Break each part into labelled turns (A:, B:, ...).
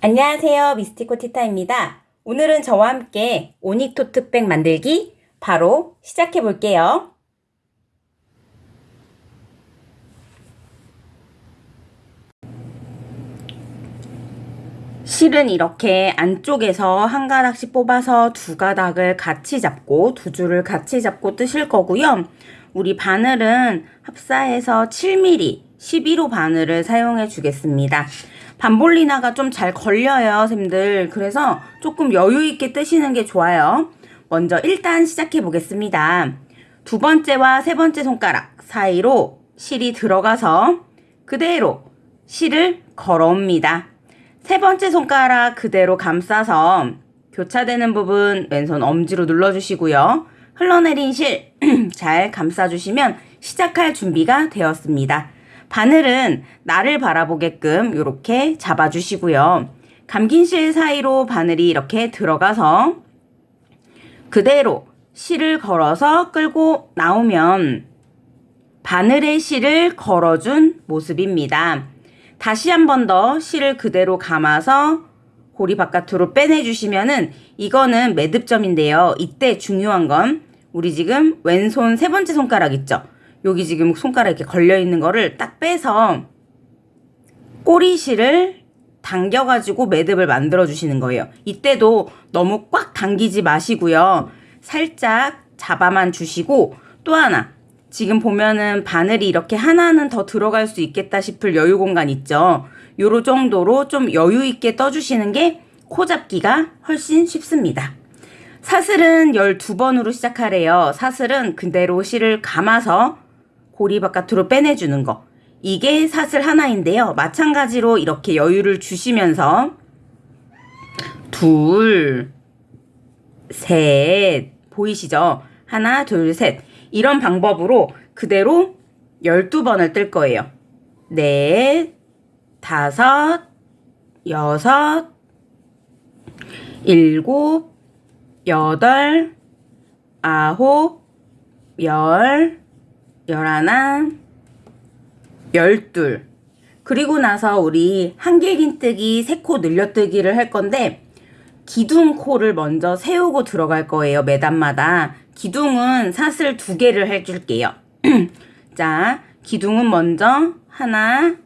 A: 안녕하세요. 미스티코 티타입니다. 오늘은 저와 함께 오닉토트백 만들기 바로 시작해 볼게요. 실은 이렇게 안쪽에서 한 가닥씩 뽑아서 두 가닥을 같이 잡고 두 줄을 같이 잡고 뜨실 거고요. 우리 바늘은 합사해서 7mm 11호 바늘을 사용해 주겠습니다. 반볼리나가 좀 잘 걸려요, 쌤들. 그래서 조금 여유 있게 뜨시는 게 좋아요. 먼저 일단 시작해 보겠습니다. 두 번째와 세 번째 손가락 사이로 실이 들어가서 그대로 실을 걸어옵니다. 세 번째 손가락 그대로 감싸서 교차되는 부분 왼손 엄지로 눌러주시고요. 흘러내린 실 잘 감싸주시면 시작할 준비가 되었습니다. 바늘은 나를 바라보게끔 이렇게 잡아주시고요. 감긴 실 사이로 바늘이 이렇게 들어가서 그대로 실을 걸어서 끌고 나오면 바늘에 실을 걸어준 모습입니다. 다시 한 번 더 실을 그대로 감아서 고리 바깥으로 빼내주시면은 이거는 매듭점인데요. 이때 중요한 건 우리 지금 왼손 세 번째 손가락 있죠? 여기 지금 손가락 이렇게 걸려있는 거를 딱 빼서 꼬리실을 당겨가지고 매듭을 만들어 주시는 거예요. 이때도 너무 꽉 당기지 마시고요. 살짝 잡아만 주시고 또 하나 지금 보면은 바늘이 이렇게 하나는 더 들어갈 수 있겠다 싶을 여유 공간 있죠. 요로 정도로 좀 여유 있게 떠주시는 게 코 잡기가 훨씬 쉽습니다. 사슬은 12번으로 시작하래요. 사슬은 그대로 실을 감아서 고리 바깥으로 빼내주는 거. 이게 사슬 하나인데요. 마찬가지로 이렇게 여유를 주시면서 둘, 셋, 보이시죠? 하나, 둘, 셋. 이런 방법으로 그대로 12번을 뜰 거예요. 넷, 다섯, 여섯, 일곱, 여덟, 아홉, 열, 열하나, 열둘. 그리고 나서 우리 한길긴뜨기 세 코 늘려뜨기를 할 건데 기둥 코를 먼저 세우고 들어갈 거예요. 매단마다. 기둥은 사슬 두 개를 해줄게요. 자, 기둥은 먼저 하나,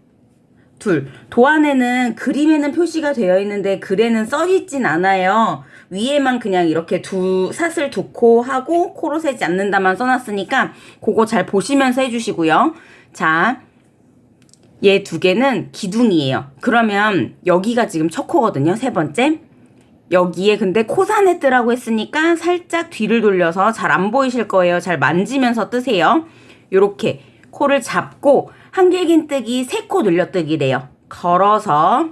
A: 둘. 도안에는 그림에는 표시가 되어 있는데 글에는 써 있진 않아요. 위에만 그냥 이렇게 두 사슬 두 코 하고 코로 세지 않는다만 써놨으니까 그거 잘 보시면서 해주시고요. 자, 얘 두 개는 기둥이에요. 그러면 여기가 지금 첫 코거든요. 세 번째. 여기에 근데 코산에 뜨라고 했으니까 살짝 뒤를 돌려서 잘 안 보이실 거예요. 잘 만지면서 뜨세요. 요렇게 코를 잡고 한길긴뜨기 세 코 늘려뜨기래요. 걸어서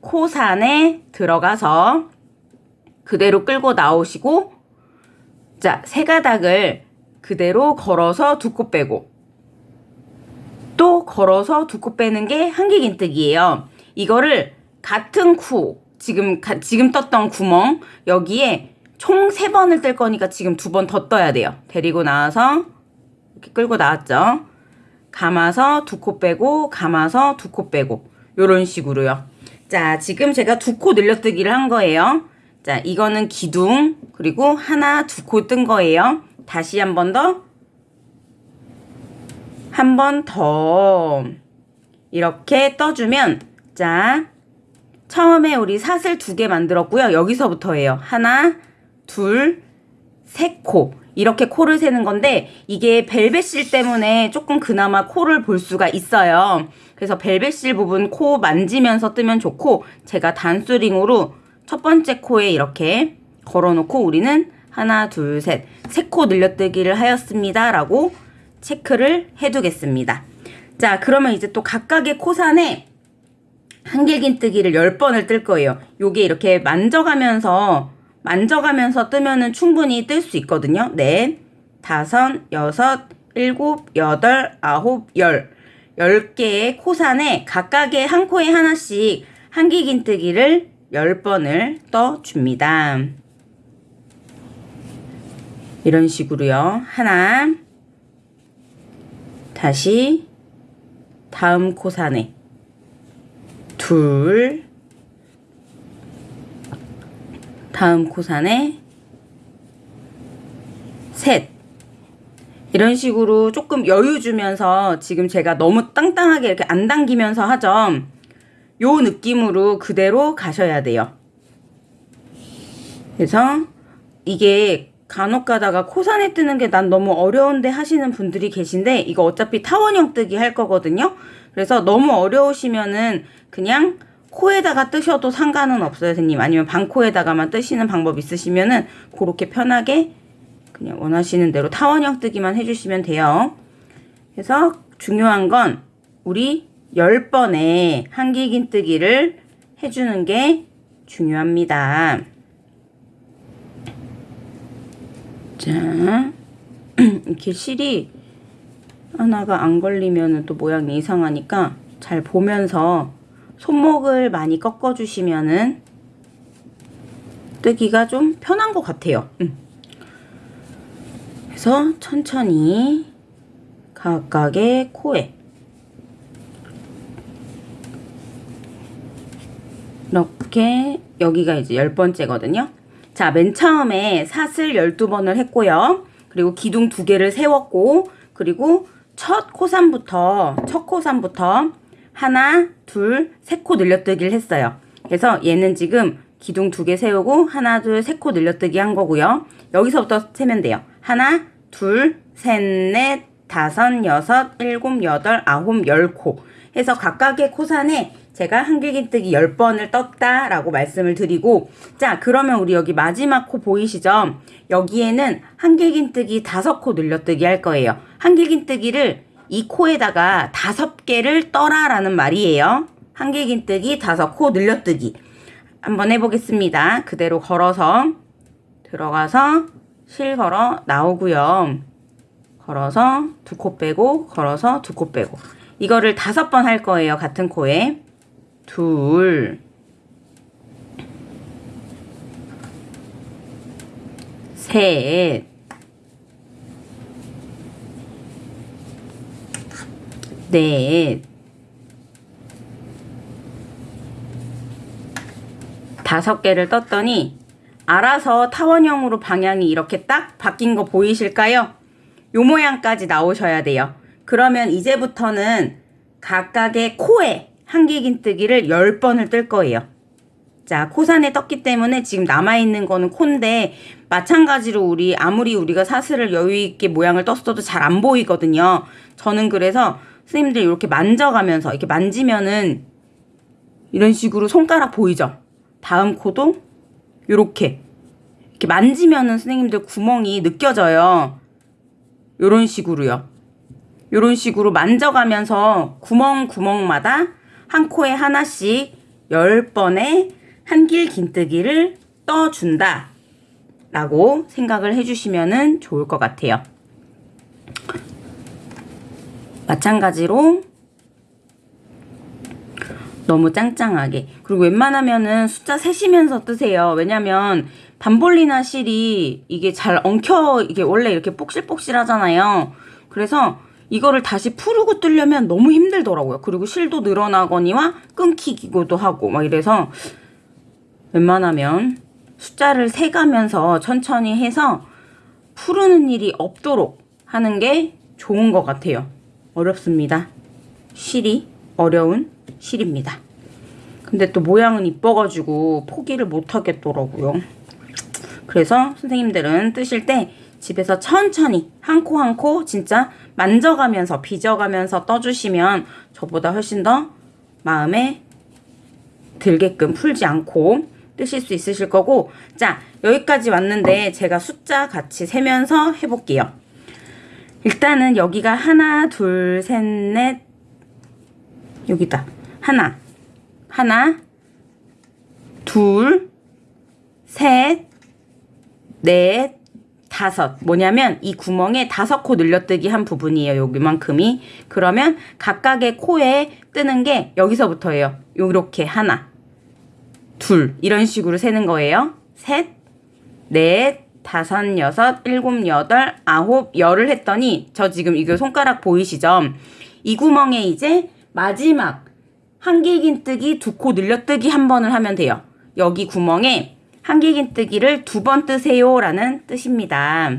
A: 코산에 들어가서 그대로 끌고 나오시고 자, 세 가닥을 그대로 걸어서 두 코 빼고 또 걸어서 두 코 빼는 게 한길긴뜨기예요. 이거를 같은 쿠 지금 가, 지금 떴던 구멍 여기에 총 세 번을 뜰 거니까 지금 두 번 더 떠야 돼요. 데리고 나와서 이렇게 끌고 나왔죠. 감아서 두 코 빼고 감아서 두 코 빼고 요런 식으로요. 자 지금 제가 두 코 늘려뜨기를 한 거예요. 자 이거는 기둥 그리고 하나 두 코 뜬 거예요. 다시 한 번 더 한 번 더 이렇게 떠주면 자 처음에 우리 사슬 두 개 만들었고요. 여기서부터예요. 하나, 둘, 세 코. 이렇게 코를 세는 건데 이게 벨벳실 때문에 조금 그나마 코를 볼 수가 있어요. 그래서 벨벳실 부분 코 만지면서 뜨면 좋고 제가 단수링으로 첫 번째 코에 이렇게 걸어놓고 우리는 하나, 둘, 셋, 세 코 늘려뜨기를 하였습니다. 라고 체크를 해두겠습니다. 자, 그러면 이제 또 각각의 코산에 한길긴 뜨기를 10번을 뜰 거예요. 요게 이렇게 만져가면서 만져가면서 뜨면은 충분히 뜰 수 있거든요. 넷, 다섯, 여섯, 일곱, 여덟, 아홉, 열. 10개의 코산에 각각의 한 코에 하나씩 한길긴뜨기를 10번을 떠줍니다. 이런 식으로요. 하나, 다시, 다음 코산에, 둘, 다음 코산에, 셋. 이런 식으로 조금 여유 주면서 지금 제가 너무 땅땅하게 이렇게 안 당기면서 하죠. 요 느낌으로 그대로 가셔야 돼요. 그래서 이게 간혹 가다가 코산에 뜨는 게 난 너무 어려운데 하시는 분들이 계신데 이거 어차피 타원형 뜨기 할 거거든요. 그래서 너무 어려우시면은 그냥 코에다가 뜨셔도 상관은 없어요, 선생님. 아니면 반코에다가만 뜨시는 방법 있으시면은 그렇게 편하게 그냥 원하시는 대로 타원형 뜨기만 해주시면 돼요. 그래서 중요한 건 우리 10번의 한길긴 뜨기를 해주는 게 중요합니다. 자, 이렇게 실이 하나가 안 걸리면 또 모양이 이상하니까 잘 보면서 손목을 많이 꺾어 주시면은 뜨기가 좀 편한 것 같아요. 음. 그래서 천천히 각각의 코에 이렇게 여기가 이제 열 번째거든요. 자, 맨 처음에 사슬 12번을 했고요. 그리고 기둥 두 개를 세웠고 그리고 첫 코산부터 첫 코산부터 하나, 둘, 세 코 늘려뜨기를 했어요. 그래서 얘는 지금 기둥 두 개 세우고 하나, 둘, 세 코 늘려뜨기 한 거고요. 여기서부터 세면 돼요. 하나, 둘, 셋, 넷, 다섯, 여섯, 일곱, 여덟, 아홉, 열 코. 해서 각각의 코산에 제가 한길긴뜨기 10번을 떴다 라고 말씀을 드리고 자 그러면 우리 여기 마지막 코 보이시죠? 여기에는 한길긴뜨기 5코 늘려뜨기 할 거예요. 한길긴뜨기를 이 코에다가 5개를 떠라 라는 말이에요. 한길긴뜨기 5코 늘려뜨기 한번 해보겠습니다. 그대로 걸어서 들어가서 실 걸어 나오고요. 걸어서 두 코 빼고 걸어서 두 코 빼고 이거를 다섯 번 할 거예요. 같은 코에 둘, 셋, 넷, 다섯 개를 떴더니 알아서 타원형으로 방향이 이렇게 딱 바뀐 거 보이실까요? 요 모양까지 나오셔야 돼요. 그러면 이제부터는 각각의 코에 한길긴뜨기를 10번을 뜰 거예요. 자, 코산에 떴기 때문에 지금 남아있는 거는 콘데 마찬가지로 우리 아무리 우리가 사슬을 여유있게 모양을 떴어도 잘 안 보이거든요. 저는 그래서 선생님들 이렇게 만져가면서 이렇게 만지면은 이런 식으로 손가락 보이죠? 다음 코도 이렇게 이렇게 만지면은 선생님들 구멍이 느껴져요. 이런 식으로요. 이런 식으로 만져가면서 구멍 구멍마다 한 코에 하나씩 10번의 한길 긴뜨기를 떠준다 라고 생각을 해주시면 좋을 것 같아요. 마찬가지로 너무 짱짱하게 그리고 웬만하면은 숫자 세시면서 뜨세요. 왜냐면 반볼리나 실이 이게 잘 엉켜 이게 원래 이렇게 뽁실뽁실 하잖아요. 그래서 이거를 다시 풀고 뚫려면 너무 힘들더라고요. 그리고 실도 늘어나거니와 끊기기도 하고 막 이래서 웬만하면 숫자를 세가면서 천천히 해서 푸르는 일이 없도록 하는 게 좋은 것 같아요. 어렵습니다. 실이 어려운 실입니다. 근데 또 모양은 이뻐가지고 포기를 못 하겠더라고요. 그래서 선생님들은 뜨실 때 집에서 천천히 한 코 한 코 진짜 만져가면서 빚어가면서 떠주시면 저보다 훨씬 더 마음에 들게끔 풀지 않고 뜨실 수 있으실 거고. 자 여기까지 왔는데 제가 숫자 같이 세면서 해볼게요. 일단은 여기가 하나 둘 셋 넷. 여기다. 하나. 하나. 둘 셋 넷 다섯 뭐냐면 이 구멍에 다섯 코 늘려뜨기 한 부분이에요 여기만큼이 그러면 각각의 코에 뜨는 게 여기서부터예요 요렇게 하나 둘 이런 식으로 세는 거예요 셋 넷 다섯, 여섯, 일곱, 여덟, 아홉, 열을 했더니 저 지금 이거 손가락 보이시죠? 이 구멍에 이제 마지막 한길긴 뜨기 두 코 늘려뜨기 한 번을 하면 돼요. 여기 구멍에 한길긴뜨기를 두 번 뜨세요 라는 뜻입니다.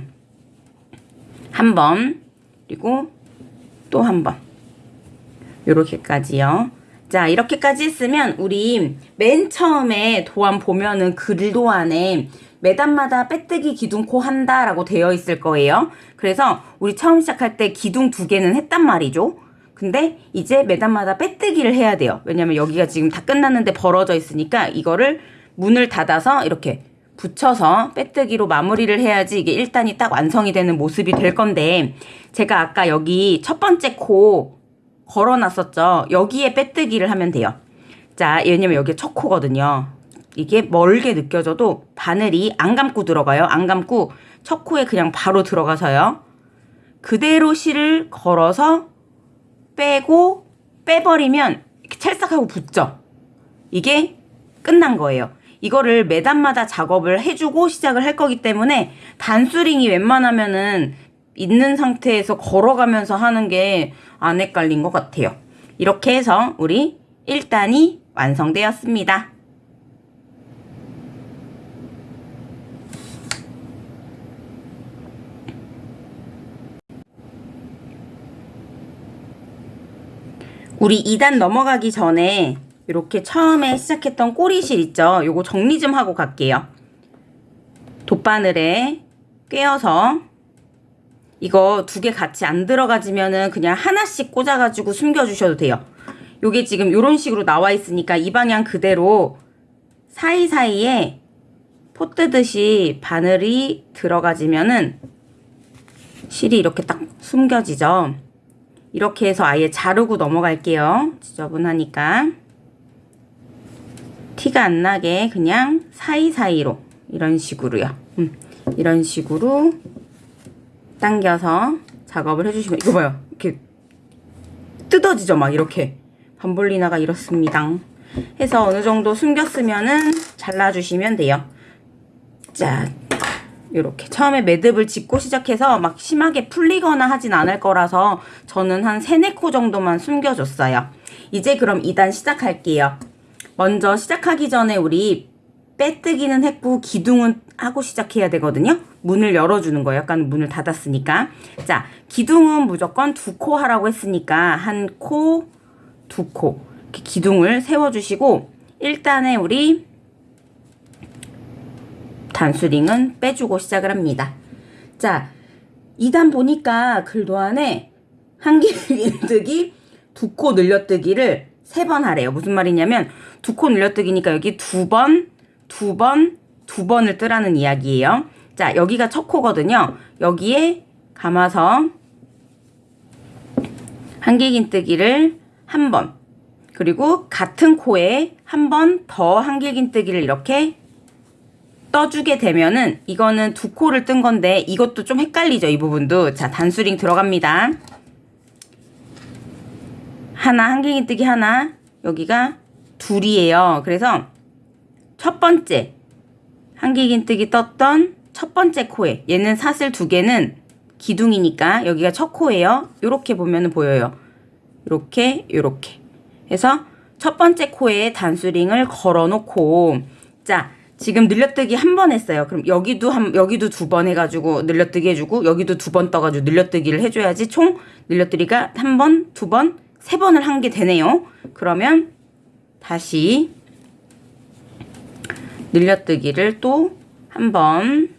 A: 한 번, 그리고 또 한 번. 요렇게까지요. 자, 이렇게까지 했으면 우리 맨 처음에 도안 보면은 글 도안에 매단마다 빼뜨기 기둥 코 한다 라고 되어 있을 거예요. 그래서 우리 처음 시작할 때 기둥 두 개는 했단 말이죠. 근데 이제 매단마다 빼뜨기를 해야 돼요. 왜냐면 여기가 지금 다 끝났는데 벌어져 있으니까 이거를 문을 닫아서 이렇게 붙여서 빼뜨기로 마무리를 해야지 이게 1단이 딱 완성이 되는 모습이 될 건데 제가 아까 여기 첫 번째 코 걸어놨었죠. 여기에 빼뜨기를 하면 돼요. 자, 왜냐면 여기 첫 코거든요. 이게 멀게 느껴져도 바늘이 안 감고 들어가요. 안 감고 첫 코에 그냥 바로 들어가서요. 그대로 실을 걸어서 빼고 빼버리면 이렇게 찰싹하고 붙죠. 이게 끝난 거예요. 이거를 매단마다 작업을 해주고 시작을 할 거기 때문에 단수링이 웬만하면은 있는 상태에서 걸어가면서 하는 게 안 헷갈린 것 같아요. 이렇게 해서 우리 1단이 완성되었습니다. 우리 2단 넘어가기 전에 이렇게 처음에 시작했던 꼬리실 있죠? 요거 정리 좀 하고 갈게요. 돗바늘에 꿰어서 이거 두 개 같이 안 들어가지면은 그냥 하나씩 꽂아가지고 숨겨주셔도 돼요. 요게 지금 요런 식으로 나와 있으니까 이 방향 그대로 사이사이에 포 뜨듯이 바늘이 들어가지면은 실이 이렇게 딱 숨겨지죠. 이렇게 해서 아예 자르고 넘어갈게요. 지저분하니까. 티가 안 나게 그냥 사이사이로 이런 식으로요. 음, 이런 식으로 당겨서 작업을 해주시면 이거 봐요. 이렇게 뜯어지죠. 막 이렇게. 밤볼리나가 이렇습니다. 해서 어느 정도 숨겼으면은 잘라주시면 돼요. 자, 이렇게 처음에 매듭을 짚고 시작해서 막 심하게 풀리거나 하진 않을 거라서 저는 한 3, 4코 정도만 숨겨줬어요. 이제 그럼 2단 시작할게요. 먼저 시작하기 전에 우리 빼뜨기는 했고 기둥은 하고 시작해야 되거든요. 문을 열어주는 거예요. 약간 문을 닫았으니까. 자, 기둥은 무조건 두 코 하라고 했으니까 한 코, 두 코. 이렇게 기둥을 세워주시고 일단에 우리 단수링은 빼주고 시작을 합니다. 자, 2단 보니까 글도 안에 한길긴뜨기 두 코 늘려뜨기를 세 번 하래요. 무슨 말이냐면 두 코 늘려뜨기니까 여기 두 번, 두 번, 두 번을 뜨라는 이야기예요. 자, 여기가 첫 코거든요. 여기에 감아서 한길긴뜨기를 한 번, 그리고 같은 코에 한 번 더 한길긴뜨기를 이렇게 떠주게 되면은 이거는 두 코를 뜬 건데 이것도 좀 헷갈리죠 이 부분도 자 단수링 들어갑니다 하나 한길긴뜨기 하나 여기가 둘이에요. 그래서 첫 번째 한길긴뜨기 떴던 첫 번째 코에 얘는 사슬 두 개는 기둥이니까 여기가 첫 코예요. 요렇게 보면은 보여요. 요렇게 요렇게. 해서 첫 번째 코에 단수링을 걸어 놓고 자 지금 늘려뜨기 한 번 했어요. 그럼 여기도 한 여기도 두 번 해가지고 늘려뜨기 해주고 여기도 두 번 떠가지고 늘려뜨기를 해줘야지 총 늘려뜨기가 한 번, 두 번, 세 번을 한 게 되네요. 그러면 다시 늘려뜨기를 또 한 번,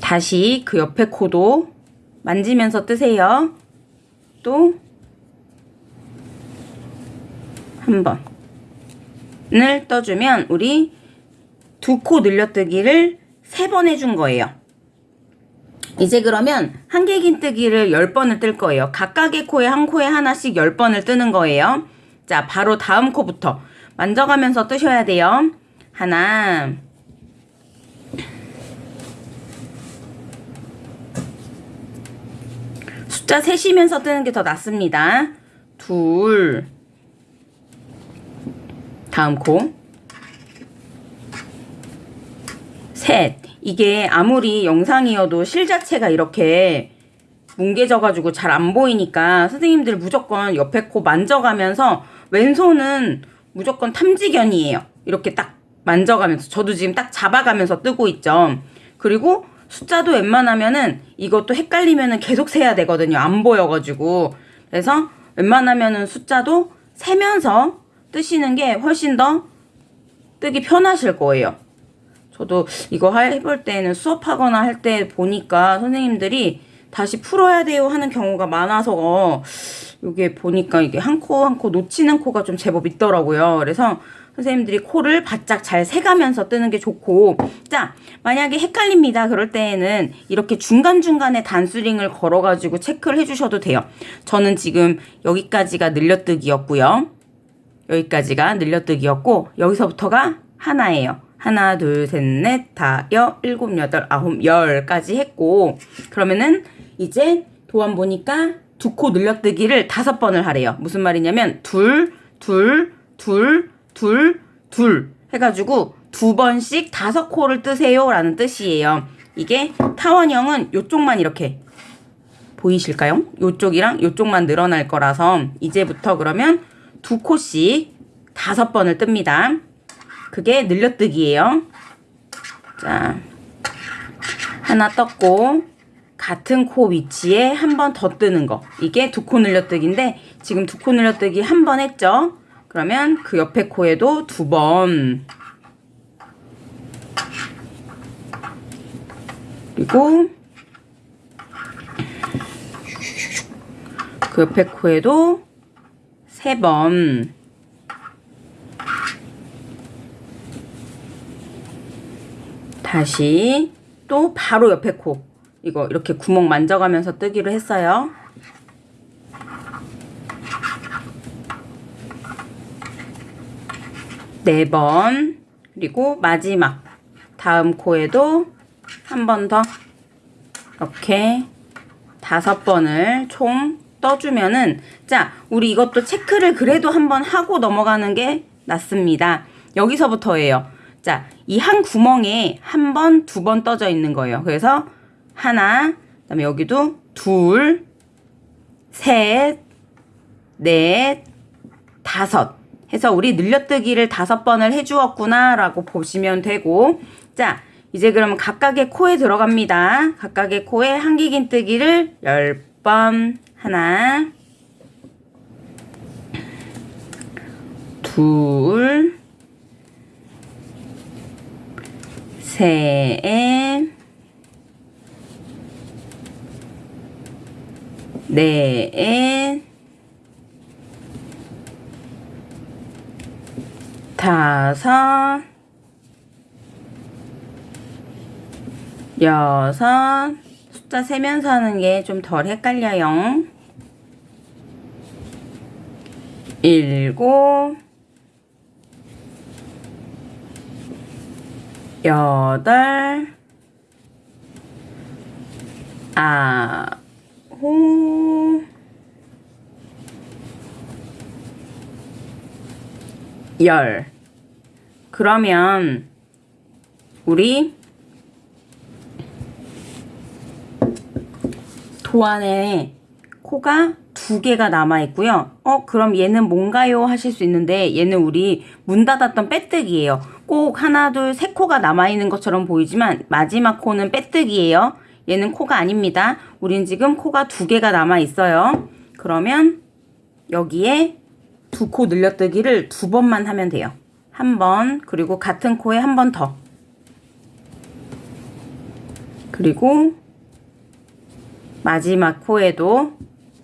A: 다시 그 옆에 코도 만지면서 뜨세요. 또 한 번. 을 떠주면 우리 두 코 늘려뜨기를 세 번 해준 거예요. 이제 그러면 한길긴뜨기를 10번을 뜰 거예요. 각각의 코에 한 코에 하나씩 10번을 뜨는 거예요. 자, 바로 다음 코부터 만져가면서 뜨셔야 돼요. 하나 숫자 세시면서 뜨는 게 더 낫습니다. 둘 다음 코 셋. 이게 아무리 영상이어도 실 자체가 이렇게 뭉개져가지고 잘 안 보이니까 선생님들 무조건 옆에 코 만져가면서 왼손은 무조건 탐지견이에요. 이렇게 딱 만져가면서 저도 지금 딱 잡아가면서 뜨고 있죠. 그리고 숫자도 웬만하면은 이것도 헷갈리면은 계속 세야 되거든요. 안 보여가지고. 그래서 웬만하면은 숫자도 세면서 뜨시는 게 훨씬 더 뜨기 편하실 거예요. 저도 이거 하- 해볼 때는 수업하거나 할 때 보니까 선생님들이 다시 풀어야 돼요 하는 경우가 많아서 이게 보니까 이게 한 코 한 코 놓치는 코가 좀 제법 있더라고요. 그래서 선생님들이 코를 바짝 잘 세가면서 뜨는 게 좋고. 자 만약에 헷갈립니다. 그럴 때에는 이렇게 중간중간에 단수링을 걸어가지고 체크를 해주셔도 돼요. 저는 지금 여기까지가 늘려뜨기였고요. 여기까지가 늘려뜨기였고 여기서부터가 하나예요 하나 둘 셋 넷 다 여 일곱 여덟 아홉 열까지 했고 그러면은 이제 도안 보니까 두 코 늘려뜨기를 다섯 번을 하래요 무슨 말이냐면 둘 둘, 둘, 둘, 둘 해가지고 두 번씩 다섯 코를 뜨세요 라는 뜻이에요. 이게 타원형은 요쪽만 이렇게 보이실까요? 요쪽이랑 요쪽만 늘어날 거라서 이제부터 그러면 두 코씩 다섯 번을 뜹니다. 그게 늘려뜨기예요. 자, 하나 떴고 같은 코 위치에 한 번 더 뜨는 거. 이게 두 코 늘려뜨기인데 지금 두 코 늘려뜨기 한 번 했죠? 그러면 그 옆에 코에도 두 번. 그리고 그 옆에 코에도 세 번. 다시 또 바로 옆에 코. 이거 이렇게 구멍 만져가면서 뜨기로 했어요. 네 번. 그리고 마지막. 다음 코에도 한 번 더. 이렇게 다섯 번을 총 떠주면은 자, 우리 이것도 체크를 그래도 한번 하고 넘어가는 게 낫습니다. 여기서부터예요. 자, 이 한 구멍에 한 번, 두 번 떠져 있는 거예요. 그래서 하나, 그다음에 여기도 둘, 셋, 넷, 다섯 해서 우리 늘려뜨기를 다섯 번을 해주었구나라고 보시면 되고 자 이제 그러면 각각의 코에 들어갑니다. 각각의 코에 한기긴 뜨기를 열 번 하나 둘 셋, 넷, 다섯, 여섯, 숫자 세면서 하는 게 좀 덜 헷갈려요. 일곱, 여덟, 아홉, 열. 그러면 우리 도안에 코가 두 개가 남아 있고요. 어, 그럼 얘는 뭔가요? 하실 수 있는데 얘는 우리 문 닫았던 빼뜨기예요. 꼭 하나, 둘, 세 코가 남아 있는 것처럼 보이지만 마지막 코는 빼뜨기예요. 얘는 코가 아닙니다. 우린 지금 코가 두 개가 남아 있어요. 그러면 여기에 두 코 늘려뜨기를 두 번만 하면 돼요. 한 번, 그리고 같은 코에 한 번 더. 그리고 마지막 코에도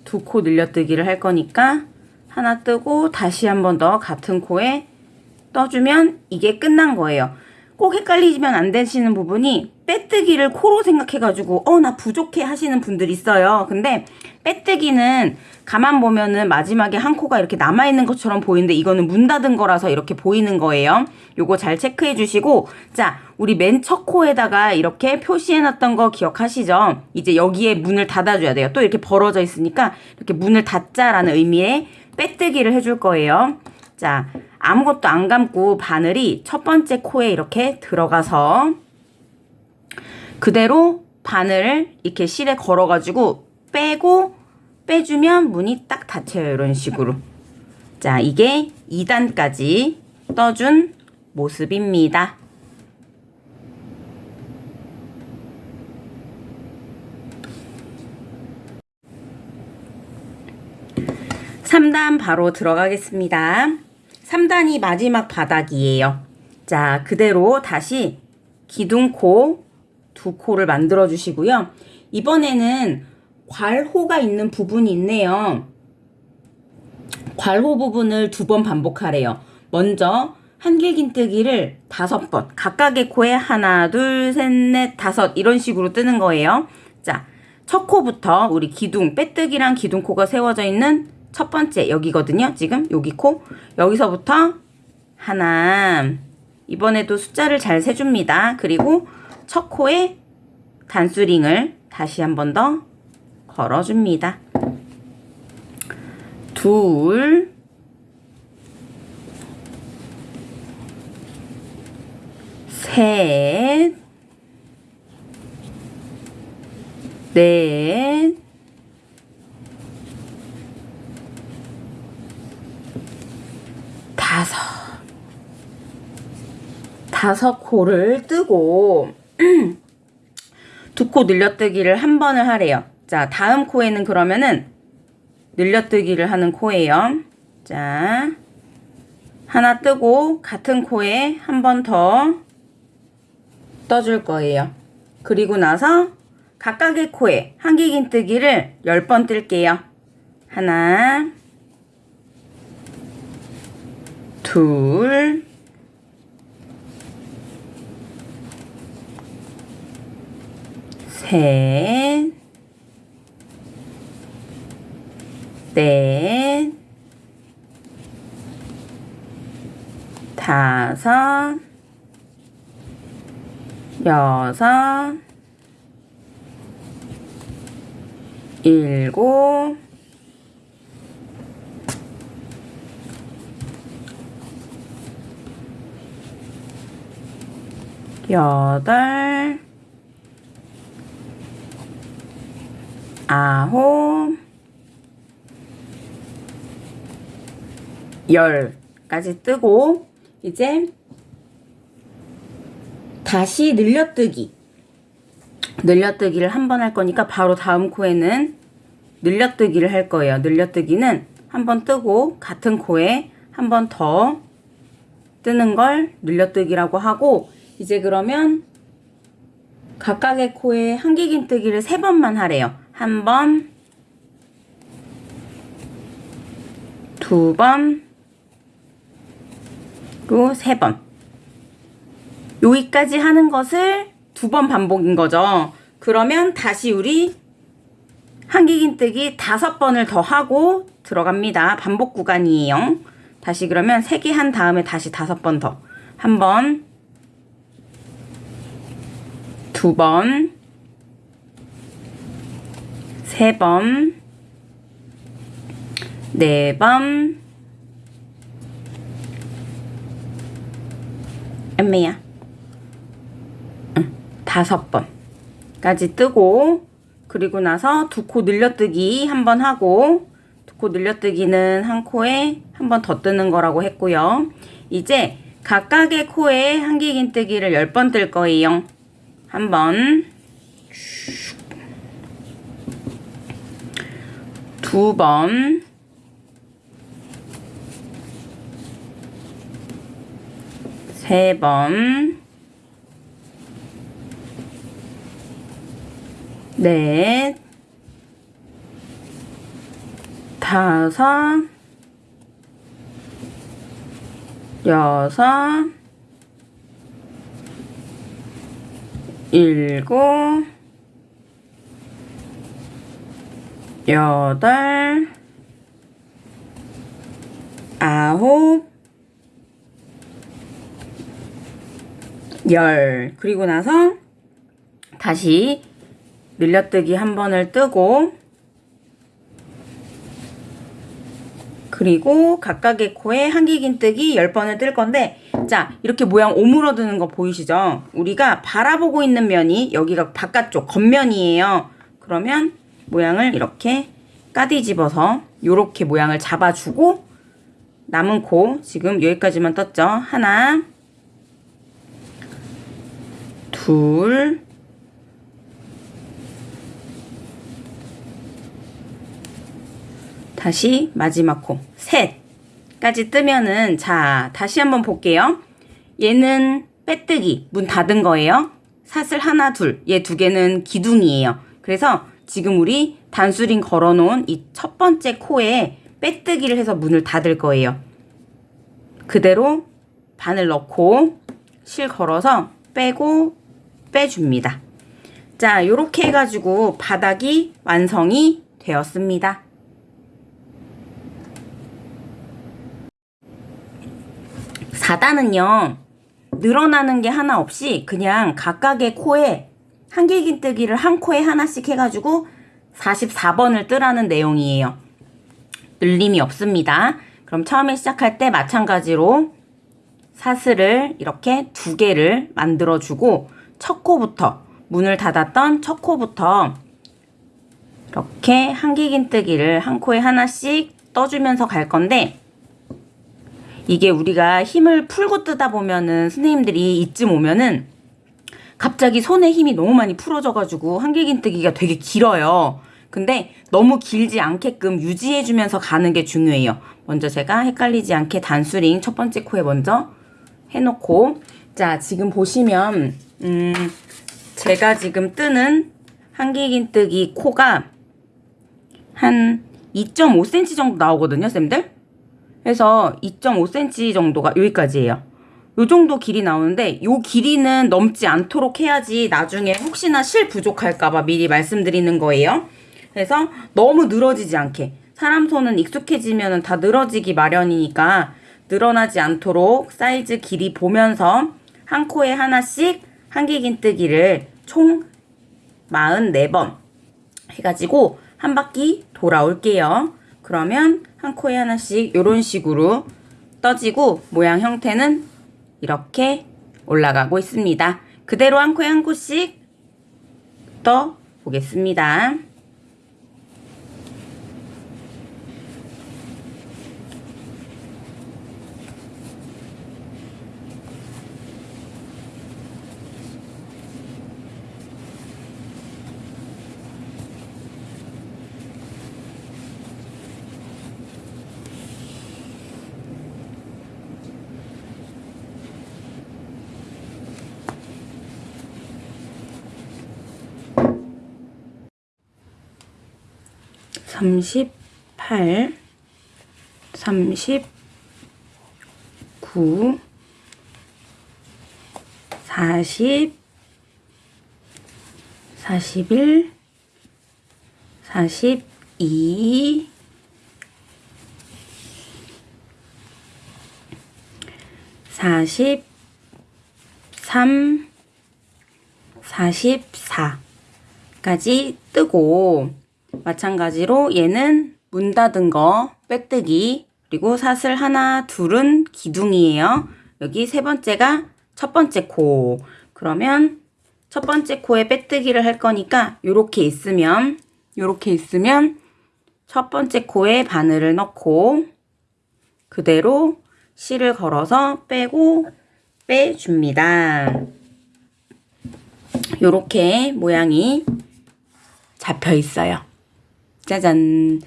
A: 두 코 늘려뜨기를 할 거니까 하나 뜨고 다시 한 번 더 같은 코에 떠주면 이게 끝난 거예요. 꼭 헷갈리면 안 되시는 부분이 빼뜨기를 코로 생각해가지고 어 나 부족해 하시는 분들 있어요. 근데 빼뜨기는 가만 보면은 마지막에 한 코가 이렇게 남아있는 것처럼 보이는데 이거는 문 닫은 거라서 이렇게 보이는 거예요. 요거 잘 체크해 주시고 자 우리 맨 첫 코에다가 이렇게 표시해 놨던 거 기억하시죠? 이제 여기에 문을 닫아줘야 돼요. 또 이렇게 벌어져 있으니까 이렇게 문을 닫자라는 의미의 빼뜨기를 해줄 거예요. 자 아무것도 안 감고 바늘이 첫 번째 코에 이렇게 들어가서 그대로 바늘을 이렇게 실에 걸어가지고 빼고 빼주면 문이 딱 닫혀요. 이런 식으로. 자, 이게 2단까지 떠준 모습입니다. 3단 바로 들어가겠습니다. 3단이 마지막 바닥이에요. 자, 그대로 다시 기둥코 두 코를 만들어 주시고요. 이번에는 괄호가 있는 부분이 있네요. 괄호 부분을 두 번 반복하래요. 먼저 한길긴뜨기를 다섯 번, 각각의 코에 하나, 둘, 셋, 넷, 다섯 이런 식으로 뜨는 거예요. 자, 첫 코부터 우리 기둥, 빼뜨기랑 기둥코가 세워져 있는 첫 번째 여기거든요. 지금 여기 코. 여기서부터 하나. 이번에도 숫자를 잘 세줍니다. 그리고 첫 코에 단수링을 다시 한 번 더 걸어줍니다. 둘, 셋, 넷, 다섯. 다섯 코를 뜨고 두 코 늘려뜨기를 한 번을 하래요. 자, 다음 코에는 그러면은 늘려뜨기를 하는 코예요. 자, 하나 뜨고 같은 코에 한 번 더 떠줄 거예요. 그리고 나서 각각의 코에 한길긴뜨기를 10번 뜰게요. 하나, 둘, 셋, 넷, 다섯, 여섯, 일곱, 여덟, 아홉, 열까지 뜨고 이제 다시 늘려뜨기 늘려뜨기를 한 번 할 거니까 바로 다음 코에는 늘려뜨기를 할 거예요. 늘려뜨기는 한 번 뜨고 같은 코에 한 번 더 뜨는 걸 늘려뜨기라고 하고 이제 그러면 각각의 코에 한길긴뜨기를 세 번만 하래요. 한 번, 두 번, 그리고 세 번. 여기까지 하는 것을 두 번 반복인 거죠. 그러면 다시 우리 한길긴뜨기 다섯 번을 더 하고 들어갑니다. 반복 구간이에요. 다시 그러면 세 개 한 다음에 다시 다섯 번 더. 한 번, 두 번, 세 번, 네 번, 엄매야. 응, 다섯 번까지 뜨고, 그리고 나서 두 코 늘려뜨기 한 번 하고, 두 코 늘려뜨기는 한 코에 한 번 더 뜨는 거라고 했고요. 이제 각각의 코에 한길긴뜨기를 열번뜰 거예요. 한 번, 두 번, 세 번, 넷, 다섯, 여섯, 일곱, 여덟, 아홉, 열. 그리고 나서 다시 늘려뜨기 한 번을 뜨고 그리고 각각의 코에 한길긴뜨기 10번을 뜰 건데 자 이렇게 모양 오므러드는 거 보이시죠? 우리가 바라보고 있는 면이 여기가 바깥쪽 겉면이에요. 그러면 모양을 이렇게 까디 집어서 이렇게 모양을 잡아주고 남은 코 지금 여기까지만 떴죠? 하나 둘 다시 마지막 코 셋까지 뜨면은 자 다시 한번 볼게요. 얘는 빼뜨기 문 닫은 거예요. 사슬 하나 둘 얘 두 개는 기둥이에요. 그래서 지금 우리 단수링 걸어놓은 이 첫 번째 코에 빼뜨기를 해서 문을 닫을 거예요. 그대로 바늘 넣고 실 걸어서 빼고 빼줍니다. 자, 요렇게 해가지고 바닥이 완성이 되었습니다. 사단은요, 늘어나는 게 하나 없이 그냥 각각의 코에 한길긴뜨기를 한 코에 하나씩 해가지고 44번을 뜨라는 내용이에요. 늘림이 없습니다. 그럼 처음에 시작할 때 마찬가지로 사슬을 이렇게 두 개를 만들어주고 첫 코부터 문을 닫았던 첫 코부터 이렇게 한길긴뜨기를 한 코에 하나씩 떠주면서 갈 건데 이게 우리가 힘을 풀고 뜨다 보면은 선생님들이 이쯤 오면은 갑자기 손에 힘이 너무 많이 풀어져가지고 한길긴뜨기가 되게 길어요. 근데 너무 길지 않게끔 유지해주면서 가는 게 중요해요. 먼저 제가 헷갈리지 않게 단수링 첫 번째 코에 먼저 해놓고 자 지금 보시면 음 제가 지금 뜨는 한길긴뜨기 코가 한 2.5cm 정도 나오거든요 쌤들 그래서 2.5cm 정도가 여기까지예요. 요 정도 길이 나오는데 요 길이는 넘지 않도록 해야지 나중에 혹시나 실 부족할까봐 미리 말씀드리는 거예요. 그래서 너무 늘어지지 않게. 사람 손은 익숙해지면 다 늘어지기 마련이니까 늘어나지 않도록 사이즈 길이 보면서 한 코에 하나씩 한길긴뜨기를 총 44번 해가지고 한 바퀴 돌아올게요. 그러면 한 코에 하나씩 이런 식으로 떠지고 모양 형태는 이렇게 올라가고 있습니다. 그대로 한 코에 한 코씩 떠 보겠습니다. 38 39 40 41 42 43 44까지 뜨고 마찬가지로 얘는 문 닫은 거 빼뜨기 그리고 사슬 하나 둘은 기둥이에요. 여기 세 번째가 첫 번째 코. 그러면 첫 번째 코에 빼뜨기를 할 거니까 요렇게 있으면 요렇게 있으면 첫 번째 코에 바늘을 넣고 그대로 실을 걸어서 빼고 빼줍니다. 요렇게 모양이 잡혀 있어요. 짜잔.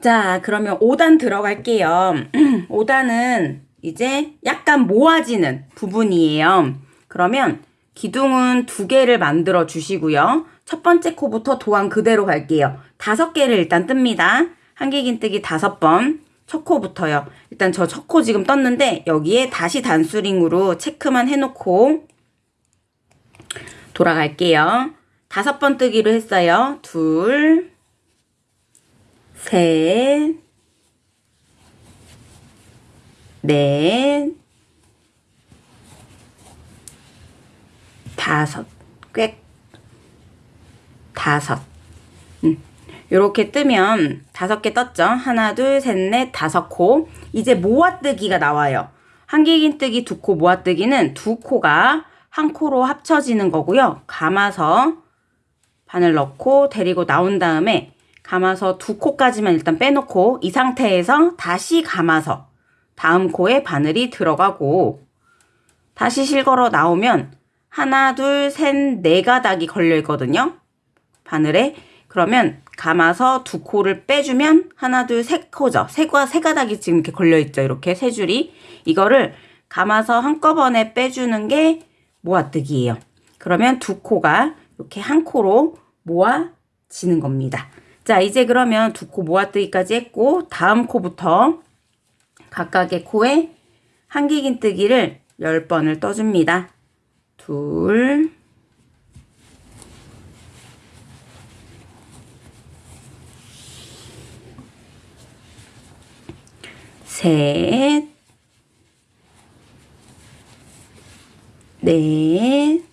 A: 자, 그러면 5단 들어갈게요. 5단은 이제 약간 모아지는 부분이에요. 그러면 기둥은 두 개를 만들어 주시고요. 첫 번째 코부터 도안 그대로 갈게요. 다섯 개를 일단 뜹니다. 한길긴뜨기 다섯 번. 첫 코부터요. 일단 저 첫 코 지금 떴는데 여기에 다시 단수링으로 체크만 해놓고 돌아갈게요. 다섯 번 뜨기로 했어요. 둘, 셋, 넷, 다섯, 꽤, 다섯. 음. 이렇게 뜨면 다섯 개 떴죠? 하나, 둘, 셋, 넷, 다섯 코. 이제 모아뜨기가 나와요. 한길긴뜨기 두 코 모아뜨기는 두 코가 한 코로 합쳐지는 거고요. 감아서 바늘 넣고 데리고 나온 다음에 감아서 두 코까지만 일단 빼놓고 이 상태에서 다시 감아서 다음 코에 바늘이 들어가고 다시 실걸어 나오면 하나, 둘, 셋, 네 가닥이 걸려 있거든요. 바늘에. 그러면 감아서 두 코를 빼주면 하나, 둘, 세 코죠. 세, 가, 세 가닥이 지금 이렇게 걸려 있죠. 이렇게 세 줄이. 이거를 감아서 한꺼번에 빼주는 게 모아뜨기예요. 그러면 두 코가 이렇게 한 코로 모아지는 겁니다. 자, 이제 그러면 두 코 모아뜨기까지 했고 다음 코부터 각각의 코에 한기긴뜨기를 10번을 떠줍니다. 둘, 셋, 넷,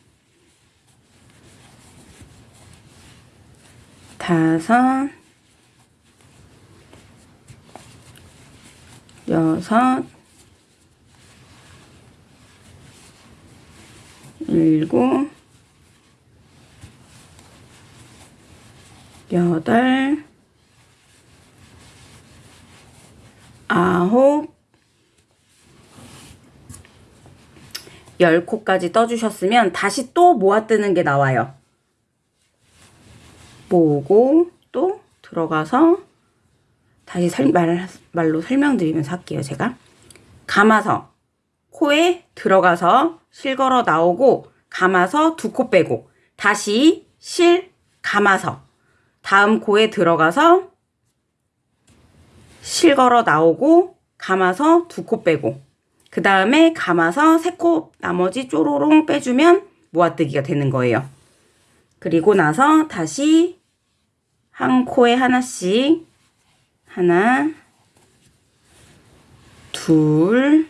A: 다섯, 여섯, 일곱, 여덟, 아홉, 열 코까지 떠주셨으면 다시 또 모아뜨는 게 나와요. 모으고 또 들어가서 다시 설, 말, 말로 설명드리면서 할게요, 제가. 감아서 코에 들어가서 실 걸어 나오고 감아서 두 코 빼고 다시 실 감아서 다음 코에 들어가서 실 걸어 나오고 감아서 두 코 빼고 그 다음에 감아서 세 코 나머지 쪼로롱 빼주면 모아뜨기가 되는 거예요. 그리고 나서 다시 한 코에 하나씩 하나 둘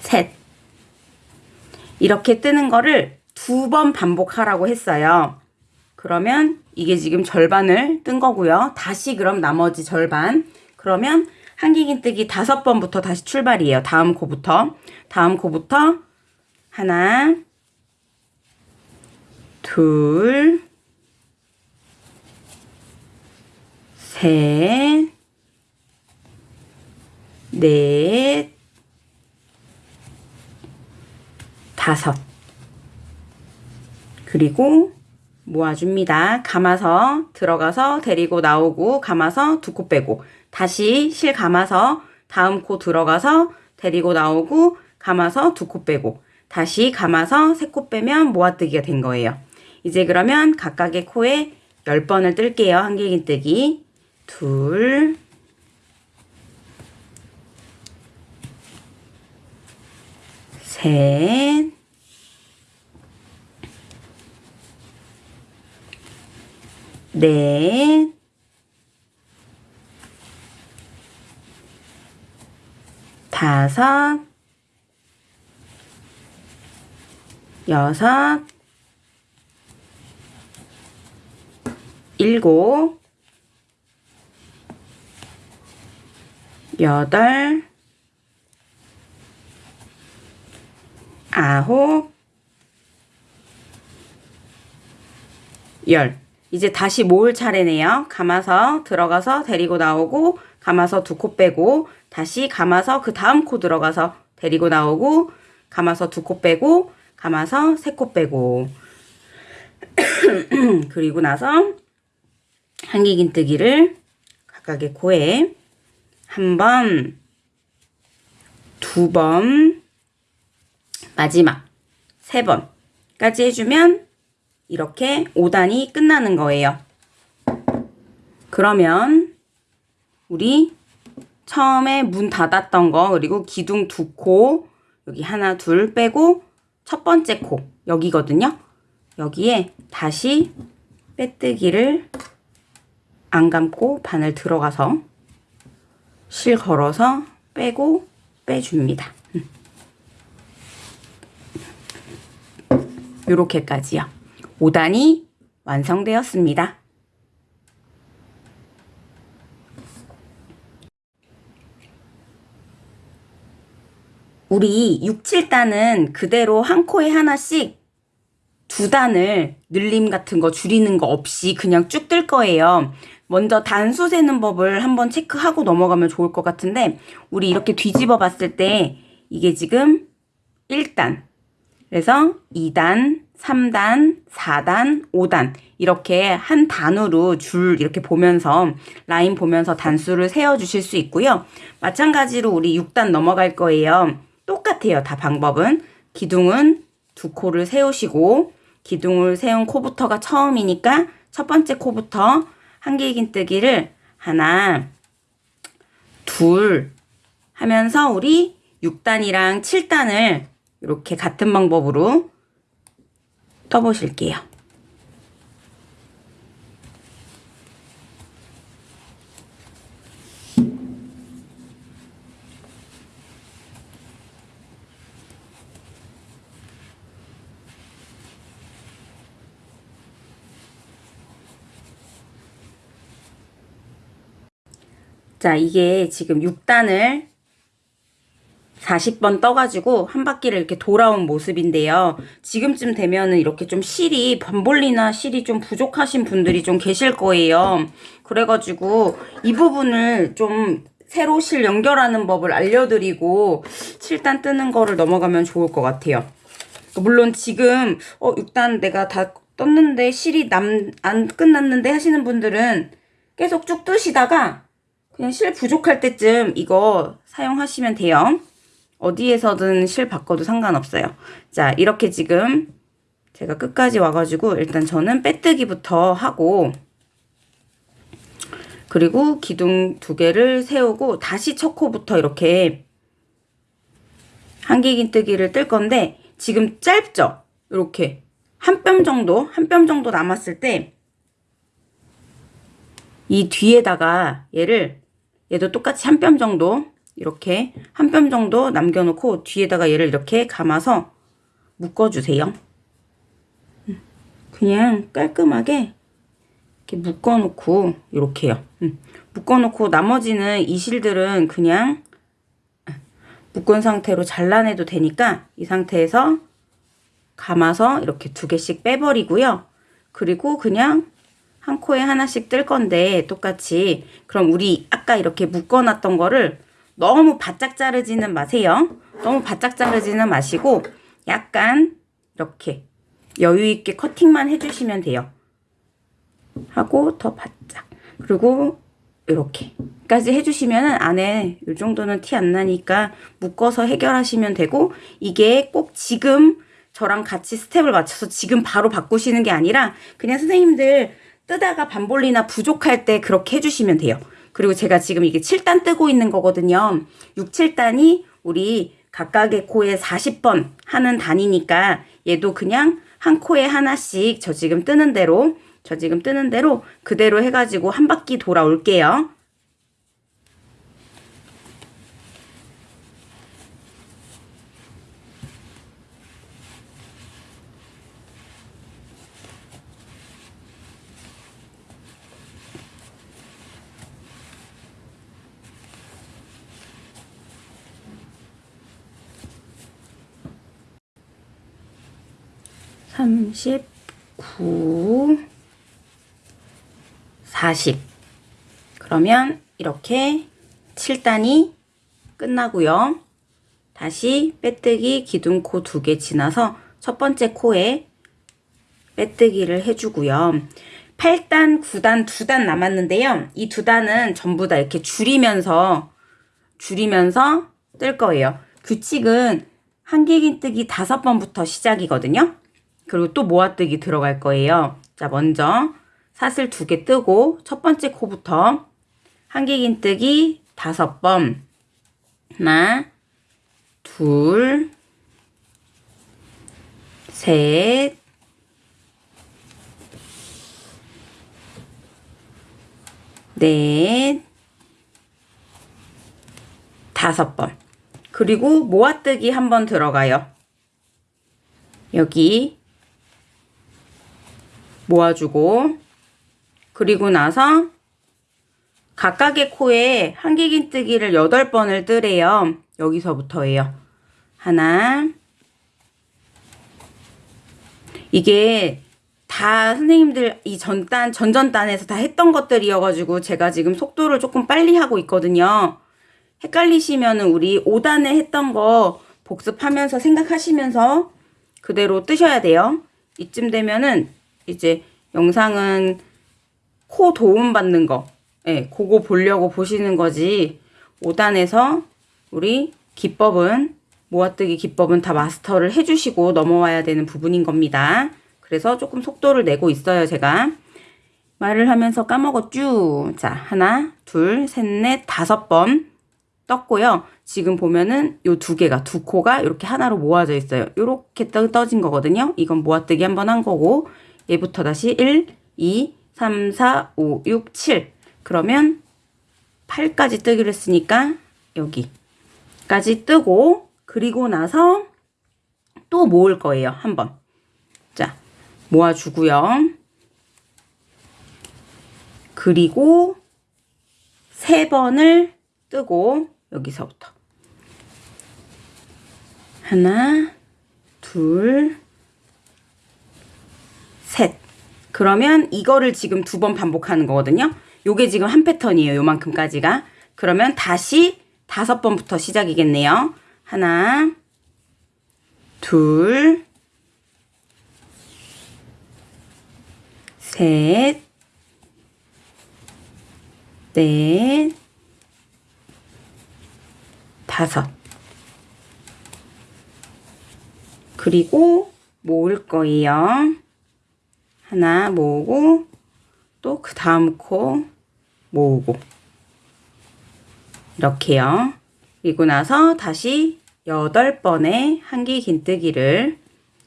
A: 셋. 이렇게 뜨는 거를 두 번 반복하라고 했어요. 그러면 이게 지금 절반을 뜬 거고요. 다시 그럼 나머지 절반. 그러면 한기긴뜨기 다섯 번부터 다시 출발이에요. 다음 코부터. 다음 코부터 하나, 둘, 셋, 넷, 다섯. 그리고 모아줍니다. 감아서 들어가서 데리고 나오고 감아서 두 코 빼고 다시 실 감아서 다음 코 들어가서 데리고 나오고 감아서 두 코 빼고 다시 감아서 세 코 빼면 모아뜨기가 된 거예요. 이제 그러면 각각의 코에 10번을 뜰게요. 한길긴 뜨기. 둘, 셋, 넷, 다섯, 여섯, 일곱, 여덟, 아홉, 열. 이제 다시 모을 차례네요. 감아서 들어가서 데리고 나오고 감아서 두 코 빼고 다시 감아서 그 다음 코 들어가서 데리고 나오고 감아서 두 코 빼고 감아서 세 코 빼고 그리고 나서 한기긴뜨기를 각각의 코에 한 번, 두 번, 마지막 세 번까지 해주면 이렇게 5단이 끝나는 거예요. 그러면 우리 처음에 문 닫았던 거 그리고 기둥 두 코 여기 하나 둘 빼고 첫 번째 코 여기거든요. 여기에 다시 빼뜨기를 안 감고 바늘 들어가서 실 걸어서 빼고 빼줍니다. 요렇게까지요. 5단이 완성되었습니다. 우리 6, 7단은 그대로 한 코에 하나씩 두 단을 늘림 같은 거 줄이는 거 없이 그냥 쭉 뜰 거예요. 먼저 단수 세는 법을 한번 체크하고 넘어가면 좋을 것 같은데 우리 이렇게 뒤집어 봤을 때 이게 지금 1단 그래서 2단, 3단, 4단, 5단 이렇게 한 단으로 줄 이렇게 보면서 라인 보면서 단수를 세워 주실 수 있고요. 마찬가지로 우리 6단 넘어갈 거예요. 똑같아요. 다 방법은 기둥은 두 코를 세우시고 기둥을 세운 코부터가 처음이니까 첫 번째 코부터 한길긴뜨기를 하나, 둘 하면서 우리 6단이랑 7단을 이렇게 같은 방법으로 떠보실게요. 자, 이게 지금 6단을 40번 떠가지고 한 바퀴를 이렇게 돌아온 모습인데요. 지금쯤 되면은 이렇게 좀 실이, 반볼리나 실이 좀 부족하신 분들이 좀 계실 거예요. 그래가지고 이 부분을 좀 새로 실 연결하는 법을 알려드리고 7단 뜨는 거를 넘어가면 좋을 것 같아요. 물론 지금 어 6단 내가 다 떴는데 실이 남 안 끝났는데 하시는 분들은 계속 쭉 뜨시다가 그냥 실 부족할 때쯤 이거 사용하시면 돼요. 어디에서든 실 바꿔도 상관없어요. 자, 이렇게 지금 제가 끝까지 와가지고 일단 저는 빼뜨기부터 하고 그리고 기둥 두 개를 세우고 다시 첫 코부터 이렇게 한길긴뜨기를 뜰 건데 지금 짧죠? 이렇게 한 뼘 정도, 한 뼘 정도 남았을 때 이 뒤에다가 얘를 얘도 똑같이 한 뼘 정도 이렇게 한 뼘 정도 남겨놓고 뒤에다가 얘를 이렇게 감아서 묶어주세요. 음, 그냥 깔끔하게 이렇게 묶어놓고 이렇게요. 음, 묶어놓고 나머지는 이 실들은 그냥 묶은 상태로 잘라내도 되니까 이 상태에서 감아서 이렇게 두 개씩 빼버리고요. 그리고 그냥 한 코에 하나씩 뜰 건데 똑같이 그럼 우리 아까 이렇게 묶어놨던 거를 너무 바짝 자르지는 마세요. 너무 바짝 자르지는 마시고 약간 이렇게 여유 있게 커팅만 해주시면 돼요. 하고 더 바짝 그리고 이렇게까지 해주시면 안에 이 정도는 티 안 나니까 묶어서 해결하시면 되고 이게 꼭 지금 저랑 같이 스텝을 맞춰서 지금 바로 바꾸시는 게 아니라 그냥 선생님들 뜨다가 반볼리나 부족할 때 그렇게 해주시면 돼요. 그리고 제가 지금 이게 7단 뜨고 있는 거거든요. 6, 7단이 우리 각각의 코에 40번 하는 단이니까 얘도 그냥 한 코에 하나씩 저 지금 뜨는 대로 저 지금 뜨는 대로 그대로 해가지고 한 바퀴 돌아올게요. 39, 40. 그러면 이렇게 7단이 끝나고요. 다시 빼뜨기 기둥코 두 개 지나서 첫 번째 코에 빼뜨기를 해주고요. 8단, 9단, 2단 남았는데요. 이 두 단은 전부 다 이렇게 줄이면서 줄이면서 뜰 거예요. 규칙은 한길긴뜨기 다섯 번부터 시작이거든요. 그리고 또 모아뜨기 들어갈 거예요. 자, 먼저 사슬 두 개 뜨고 첫 번째 코부터 한길긴 뜨기 다섯 번 하나 둘 셋, 넷, 다섯 번. 그리고 모아뜨기 한 번 들어가요. 여기 모아주고 그리고 나서 각각의 코에 한길긴뜨기를 8번을 뜨래요. 여기서부터예요. 하나 이게 다 선생님들 이 전단 전전단에서 다 했던 것들이어가지고 제가 지금 속도를 조금 빨리 하고 있거든요. 헷갈리시면은 우리 5단에 했던 거 복습하면서 생각하시면서 그대로 뜨셔야 돼요. 이쯤 되면은 이제 영상은 코 도움 받는 거, 예, 그거 보려고 보시는 거지. 5단에서 우리 기법은 모아뜨기 기법은 다 마스터를 해주시고 넘어와야 되는 부분인 겁니다. 그래서 조금 속도를 내고 있어요, 제가. 말을 하면서 까먹었쥬. 자, 하나, 둘, 셋, 넷, 다섯 번 떴고요. 지금 보면은 요 두 개가, 두 코가 이렇게 하나로 모아져 있어요. 요렇게 떠, 떠진 거거든요. 이건 모아뜨기 한번 한 거고, 얘부터 다시 1, 2, 3, 4, 5, 6, 7. 그러면 8까지 뜨기로 했으니까 여기까지 뜨고, 그리고 나서 또 모을 거예요. 한 번. 자, 모아주고요. 그리고 세 번을 뜨고 여기서부터 하나, 둘, 셋. 그러면 이거를 지금 두 번 반복하는 거거든요. 요게 지금 한 패턴이에요. 요만큼까지가. 그러면 다시 다섯 번부터 시작이겠네요. 하나, 둘, 셋, 넷, 다섯. 그리고 모을 거예요. 하나 모으고 또 그 다음 코 모으고 이렇게요. 그리고 나서 다시 여덟 번의 한기 긴뜨기를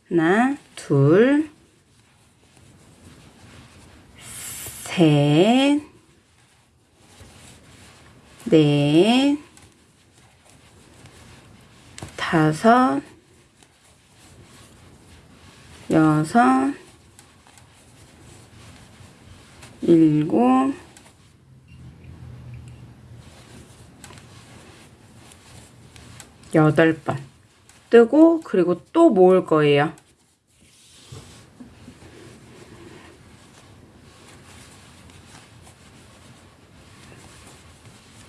A: 하나, 둘, 셋, 넷, 다섯, 여섯, 일곱, 여덟 번 뜨고 그리고 또 모을 거예요.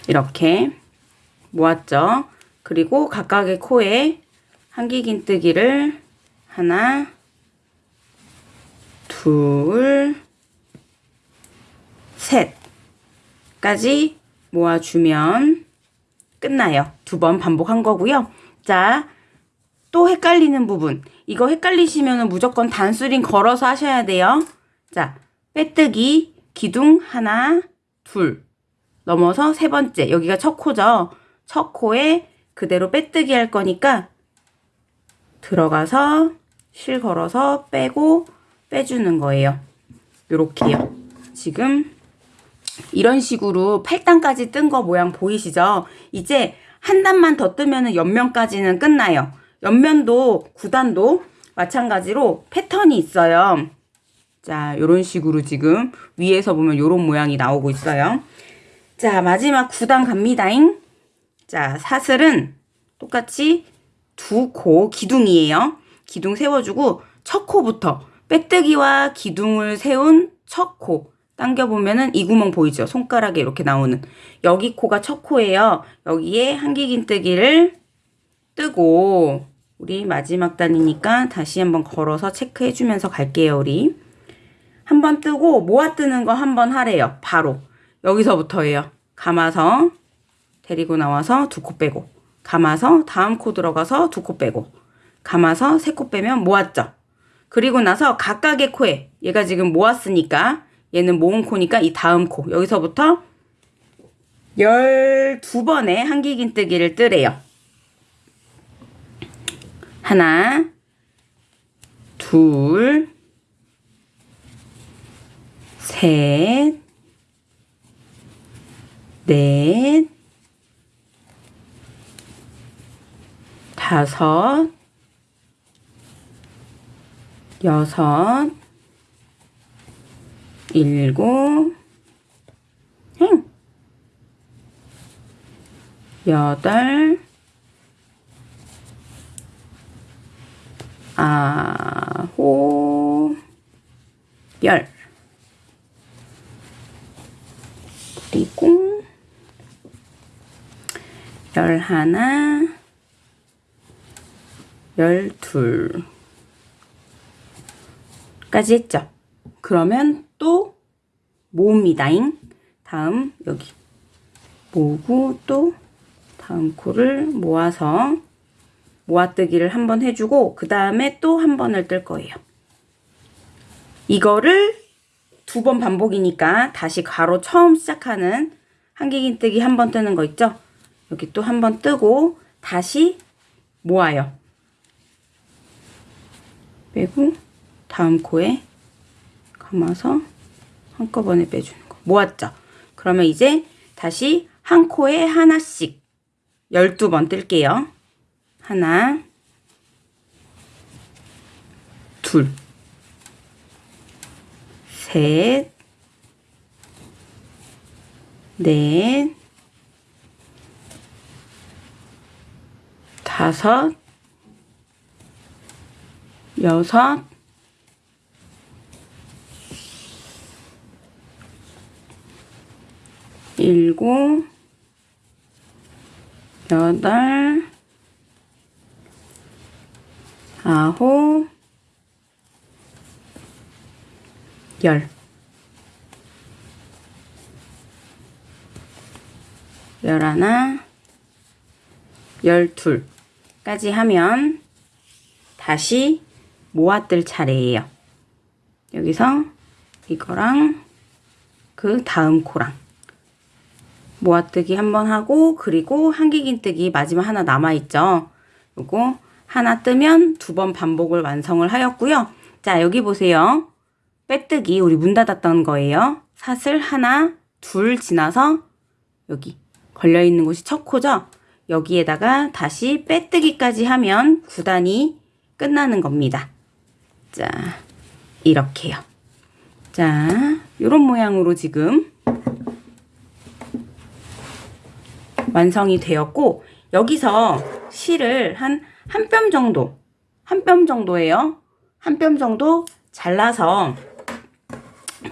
A: 이렇게 모았죠. 그리고 각각의 코에 한기긴뜨기를 하나, 둘, 셋까지 모아주면 끝나요. 두 번 반복한 거고요. 자, 또 헷갈리는 부분. 이거 헷갈리시면 무조건 단수링 걸어서 하셔야 돼요. 자, 빼뜨기, 기둥 하나, 둘. 넘어서 세 번째. 여기가 첫 코죠. 첫 코에 그대로 빼뜨기 할 거니까 들어가서 실 걸어서 빼고 빼주는 거예요. 요렇게요. 지금 이런 식으로 8단까지 뜬 거 모양 보이시죠? 이제 한 단만 더 뜨면 옆면까지는 끝나요. 옆면도 9단도 마찬가지로 패턴이 있어요. 자, 이런 식으로 지금 위에서 보면 이런 모양이 나오고 있어요. 자, 마지막 9단 갑니다잉. 자, 사슬은 똑같이 두 코 기둥이에요. 기둥 세워주고 첫 코부터 빼뜨기와 기둥을 세운 첫 코. 당겨보면은 이 구멍 보이죠? 손가락에 이렇게 나오는. 여기 코가 첫 코예요. 여기에 한길긴뜨기를 뜨고 우리 마지막 단이니까 다시 한번 걸어서 체크해주면서 갈게요, 우리. 한번 뜨고 모아 뜨는 거 한번 하래요. 바로. 여기서부터예요. 감아서 데리고 나와서 두 코 빼고 감아서 다음 코 들어가서 두 코 빼고 감아서 세 코 빼면 모았죠. 그리고 나서 각각의 코에 얘가 지금 모았으니까 얘는 모은 코니까 이 다음 코 여기서부터 12번의 한길긴뜨기를 뜨래요. 하나 둘 셋, 넷, 다섯, 여섯, 일곱, 행, 여덟, 아홉, 열. 그리고 열하나, 열둘. 까지 했죠. 그러면 또 모읍니다잉. 다음 여기 모으고 또 다음 코를 모아서 모아뜨기를 한 번 해주고 그 다음에 또 한 번을 뜰 거예요. 이거를 두 번 반복이니까 다시 가로 처음 시작하는 한길긴뜨기 한 번 뜨는 거 있죠? 여기 또 한 번 뜨고 다시 모아요. 빼고 다음 코에 감아서 한꺼번에 빼주는 거. 모았죠? 그러면 이제 다시 한 코에 하나씩 12번 뜰게요. 하나, 둘, 셋, 넷, 다섯, 여섯, 일곱, 여덟, 아홉, 열. 열하나, 열둘까지 하면 다시 모아뜰 차례예요. 여기서 이거랑 그 다음 코랑 모아뜨기 한 번 하고 그리고 한길긴뜨기 마지막 하나 남아있죠. 요거 하나 뜨면 두 번 반복을 완성을 하였고요. 자 여기 보세요. 빼뜨기 우리 문 닫았던 거예요. 사슬 하나 둘 지나서 여기 걸려있는 곳이 첫 코죠. 여기에다가 다시 빼뜨기까지 하면 9단이 끝나는 겁니다. 자 이렇게요. 자 요런 모양으로 지금 완성이 되었고 여기서 실을 한 한 뼘 정도 한 뼘 정도예요. 한 뼘 정도 잘라서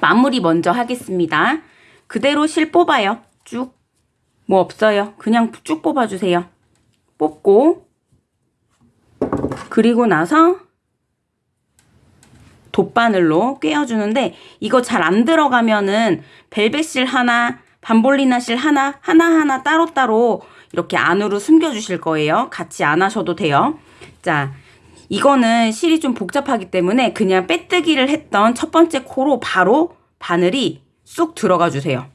A: 마무리 먼저 하겠습니다. 그대로 실 뽑아요. 쭉. 뭐 없어요. 그냥 쭉 뽑아주세요. 뽑고 그리고 나서 돗바늘로 꿰어주는데 이거 잘 안 들어가면은 벨벳실 하나 반볼리나 실 하나 하나하나 따로따로 이렇게 안으로 숨겨주실 거예요. 같이 안 하셔도 돼요. 자 이거는 실이 좀 복잡하기 때문에 그냥 빼뜨기를 했던 첫 번째 코로 바로 바늘이 쑥 들어가 주세요.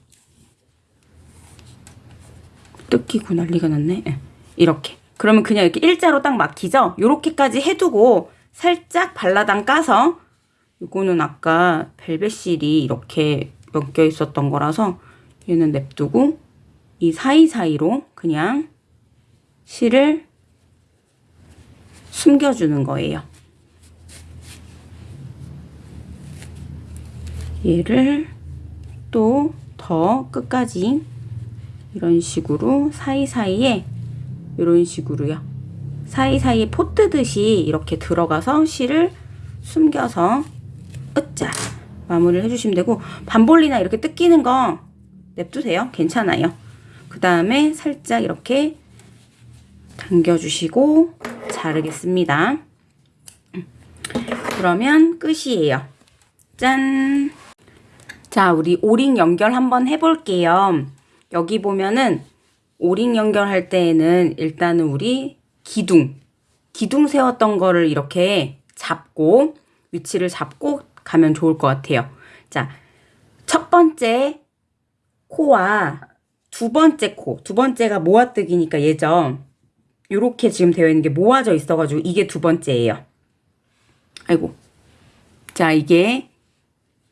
A: 뜯기고 난리가 났네. 예, 이렇게. 그러면 그냥 이렇게 일자로 딱 막히죠? 요렇게까지 해두고 살짝 발라당 까서 이거는 아까 벨벳 실이 이렇게 엮여 있었던 거라서 얘는 냅두고 이 사이사이로 그냥 실을 숨겨주는 거예요. 얘를 또 더 끝까지 이런 식으로 사이사이에 이런 식으로요. 사이사이에 포 뜨듯이 이렇게 들어가서 실을 숨겨서 으짜 마무리를 해주시면 되고 반볼리나 이렇게 뜯기는 거 냅두세요. 괜찮아요. 그 다음에 살짝 이렇게 당겨주시고 자르겠습니다. 그러면 끝이에요. 짠! 자, 우리 오링 연결 한번 해볼게요. 여기 보면은 오링 연결할 때에는 일단은 우리 기둥, 기둥 세웠던 거를 이렇게 잡고 위치를 잡고 가면 좋을 것 같아요. 자, 첫 번째 코와 두 번째 코, 두 번째가 모아뜨기니까 얘죠. 요렇게 지금 되어 있는 게 모아져 있어가지고 이게 두 번째예요. 아이고. 자, 이게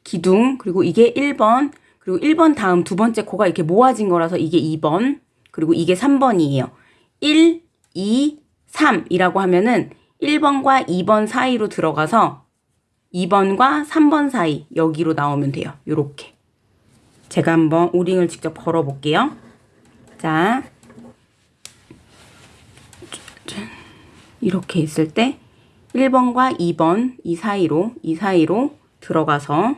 A: 기둥, 그리고 이게 1번, 그리고 1번 다음 두 번째 코가 이렇게 모아진 거라서 이게 2번, 그리고 이게 3번이에요. 1, 2, 3이라고 하면은 1번과 2번 사이로 들어가서 2번과 3번 사이 여기로 나오면 돼요. 요렇게. 제가 한번 오링을 직접 걸어 볼게요. 자. 이렇게 있을 때 1번과 2번 이 사이로 이 사이로 들어가서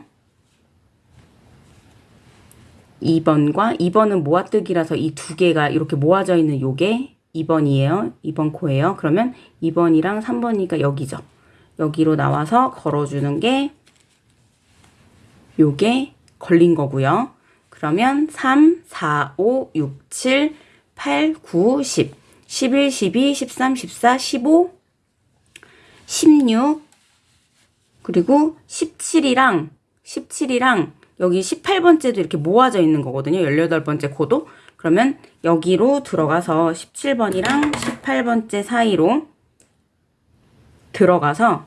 A: 2번과 2번은 모아뜨기라서 이 두 개가 이렇게 모아져 있는 요게 2번이에요. 2번 코예요. 그러면 2번이랑 3번이니까 여기죠. 여기로 나와서 걸어주는 게 요게 걸린 거고요. 그러면 3, 4, 5, 6, 7, 8, 9, 10, 11, 12, 13, 14, 15, 16, 그리고 17이랑 17이랑 여기 18번째도 이렇게 모아져 있는 거거든요. 18번째 코도. 그러면 여기로 들어가서 17번이랑 18번째 사이로 들어가서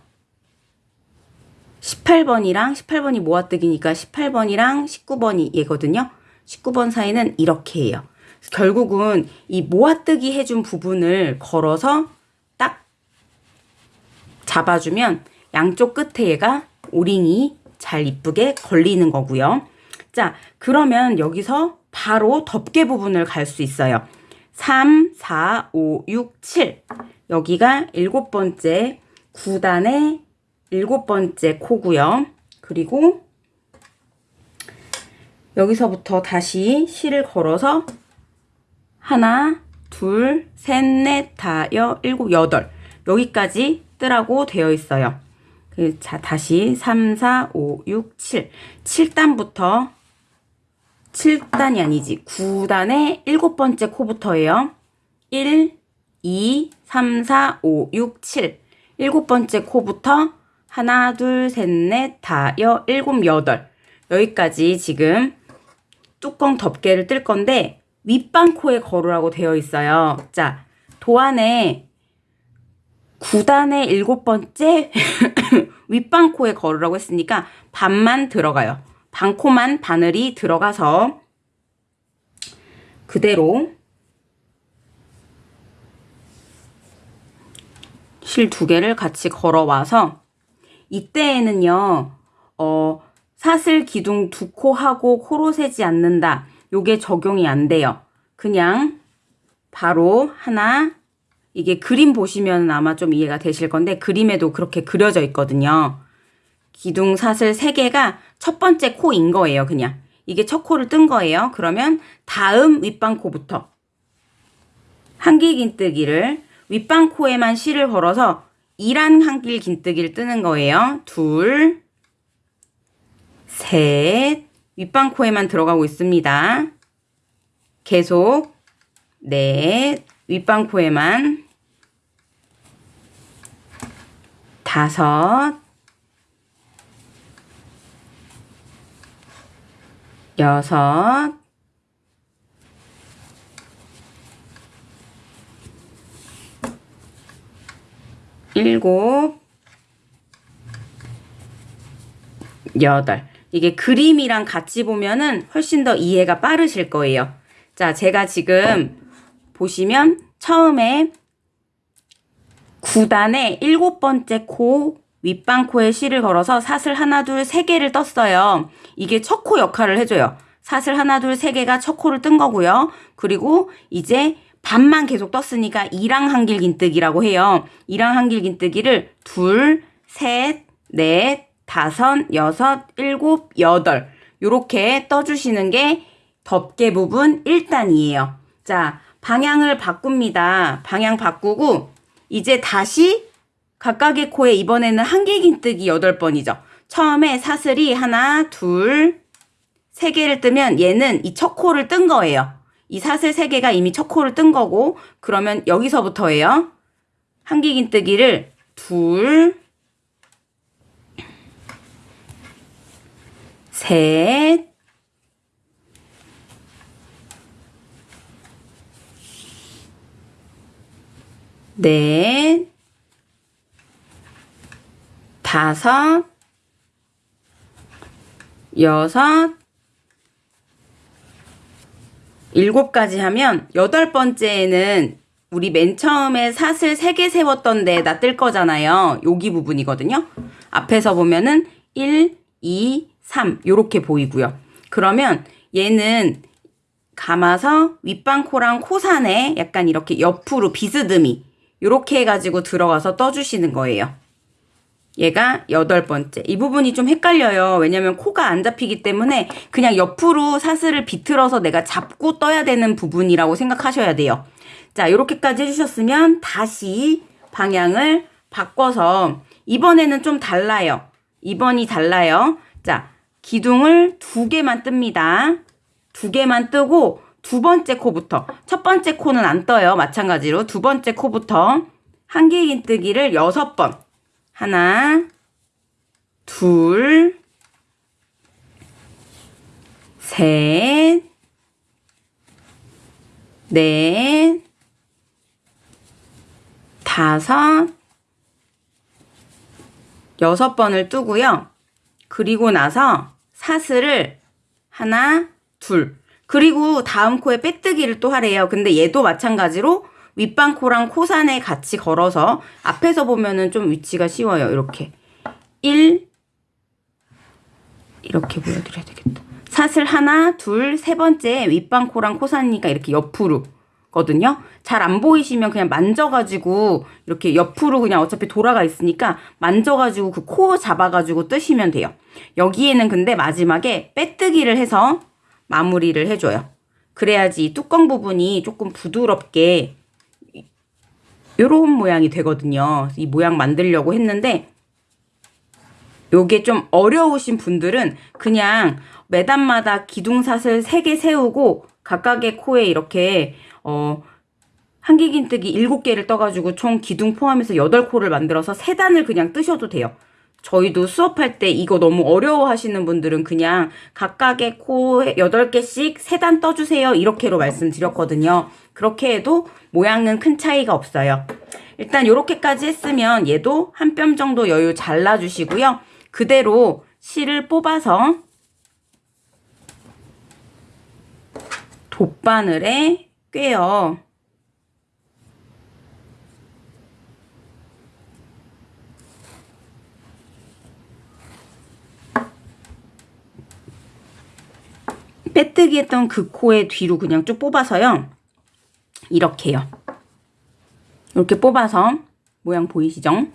A: 18번이랑 18번이 모아뜨기니까 18번이랑 19번이 얘거든요. 19번 사이는 이렇게 해요. 결국은 이 모아뜨기 해준 부분을 걸어서 딱 잡아주면 양쪽 끝에 얘가 오링이 잘 이쁘게 걸리는 거고요. 자, 그러면 여기서 바로 덮개 부분을 갈 수 있어요. 3, 4, 5, 6, 7. 여기가 일곱 번째 9단의 일곱 번째 코고요. 그리고 여기서부터 다시 실을 걸어서 하나, 둘, 셋, 넷, 다, 여, 일곱, 여덟. 여기까지 뜨라고 되어 있어요. 그, 자, 다시 3, 4, 5, 6, 7. 7단부터 7단이 아니지. 9단의 일곱 번째 코부터예요. 1, 2, 3, 4, 5, 6, 7. 일곱 번째 코부터 하나, 둘, 셋, 넷, 다, 여, 일곱, 여덟. 여기까지 지금 뚜껑 덮개를 뜰 건데 윗방코에 걸으라고 되어 있어요. 자, 도안에 9단의 일곱 번째 윗방코에 걸으라고 했으니까 반만 들어가요. 반코만 바늘이 들어가서 그대로 실 두 개를 같이 걸어와서 이때에는요, 어, 사슬 기둥 두 코 하고 코로 세지 않는다. 요게 적용이 안 돼요. 그냥 바로 하나, 이게 그림 보시면 아마 좀 이해가 되실 건데 그림에도 그렇게 그려져 있거든요. 기둥 사슬 세개가 첫 번째 코인 거예요, 그냥. 이게 첫 코를 뜬 거예요. 그러면 다음 윗방코부터 한길 긴뜨기를 윗방코에만 실을 걸어서 이란 한길 긴뜨기를 뜨는 거예요. 둘, 셋, 윗방 코에만 들어가고 있습니다. 계속 넷, 윗방 코에만 다섯, 여섯, 일곱, 여덟. 이게 그림이랑 같이 보면은 훨씬 더 이해가 빠르실 거예요. 자, 제가 지금 보시면 처음에 9단에 일곱 번째 코 윗방코에 실을 걸어서 사슬 하나 둘 세 개를 떴어요. 이게 첫 코 역할을 해줘요. 사슬 하나 둘 세 개가 첫 코를 뜬 거고요. 그리고 이제 반만 계속 떴으니까 이랑 한길 긴뜨기라고 해요. 이랑 한길 긴뜨기를 둘, 셋, 넷, 다섯, 여섯, 일곱, 여덟 요렇게 떠주시는 게 덮개 부분 1단이에요. 자, 방향을 바꿉니다. 방향 바꾸고 이제 다시 각각의 코에 이번에는 한길긴뜨기 8번이죠. 처음에 사슬이 하나, 둘, 세 개를 뜨면 얘는 이 첫 코를 뜬 거예요. 이 사슬 세 개가 이미 첫 코를 뜬 거고 그러면 여기서부터예요. 한길긴뜨기를 둘, 셋, 넷, 다섯, 여섯, 일곱까지 하면 여덟 번째에는 우리 맨 처음에 사슬 세 개 세웠던 데에다 뜰 거잖아요. 여기 부분이거든요. 앞에서 보면은 1, 2, 3 요렇게 보이고요. 그러면 얘는 감아서 윗방코랑 코산에 약간 이렇게 옆으로 비스듬히 요렇게 해가지고 들어가서 떠주시는 거예요. 얘가 여덟 번째. 이 부분이 좀 헷갈려요. 왜냐면 코가 안 잡히기 때문에 그냥 옆으로 사슬을 비틀어서 내가 잡고 떠야 되는 부분이라고 생각하셔야 돼요. 자, 요렇게까지 해주셨으면 다시 방향을 바꿔서 이번에는 좀 달라요. 2번이 달라요. 자, 기둥을 두 개만 뜹니다. 두 개만 뜨고 두 번째 코부터 첫 번째 코는 안 떠요. 마찬가지로 두 번째 코부터 한길긴 뜨기를 여섯 번 하나 둘 셋, 넷, 다섯, 여섯 번을 뜨고요. 그리고 나서 사슬을 하나, 둘. 그리고 다음 코에 빼뜨기를 또 하래요. 근데 얘도 마찬가지로 윗방코랑 코산에 같이 걸어서 앞에서 보면은 좀 위치가 쉬워요. 이렇게. 1 이렇게 보여드려야 되겠다. 사슬 하나, 둘, 세 번째 윗방코랑 코산이니까 이렇게 옆으로 거든요. 잘 안 보이시면 그냥 만져가지고 이렇게 옆으로 그냥 어차피 돌아가 있으니까 만져가지고 그 코 잡아가지고 뜨시면 돼요. 여기에는 근데 마지막에 빼뜨기를 해서 마무리를 해줘요. 그래야지 뚜껑 부분이 조금 부드럽게 요런 모양이 되거든요. 이 모양 만들려고 했는데 요게 좀 어려우신 분들은 그냥 매단마다 기둥사슬 3개 세우고 각각의 코에 이렇게 어 한길긴뜨기 7개를 떠가지고 총 기둥 포함해서 8코를 만들어서 3단을 그냥 뜨셔도 돼요. 저희도 수업할 때 이거 너무 어려워 하시는 분들은 그냥 각각의 코 8개씩 3단 떠주세요. 이렇게로 말씀드렸거든요. 그렇게 해도 모양은 큰 차이가 없어요. 일단 이렇게까지 했으면 얘도 한 뼘 정도 여유 잘라주시고요. 그대로 실을 뽑아서 돗바늘에 꿰어 빼뜨기 했던 그 코의 뒤로 그냥 쭉 뽑아서요. 이렇게요. 이렇게 뽑아서 모양 보이시죠?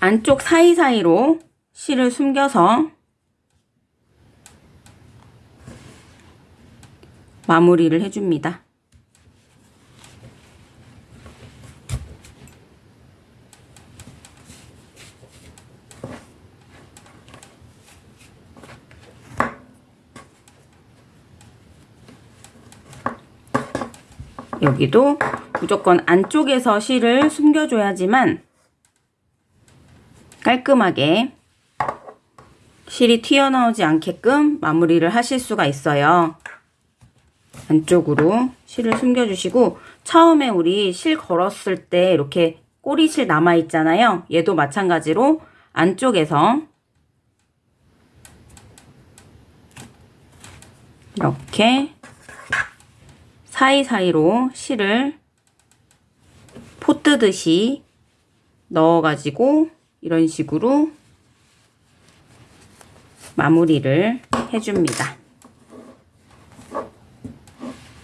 A: 안쪽 사이사이로 실을 숨겨서 마무리를 해줍니다. 여기도 무조건 안쪽에서 실을 숨겨줘야지만 깔끔하게 실이 튀어나오지 않게끔 마무리를 하실 수가 있어요. 안쪽으로 실을 숨겨주시고 처음에 우리 실 걸었을 때 이렇게 꼬리실 남아있잖아요. 얘도 마찬가지로 안쪽에서 이렇게 사이사이로 실을 포 뜨듯이 넣어가지고 이런 식으로 마무리를 해줍니다.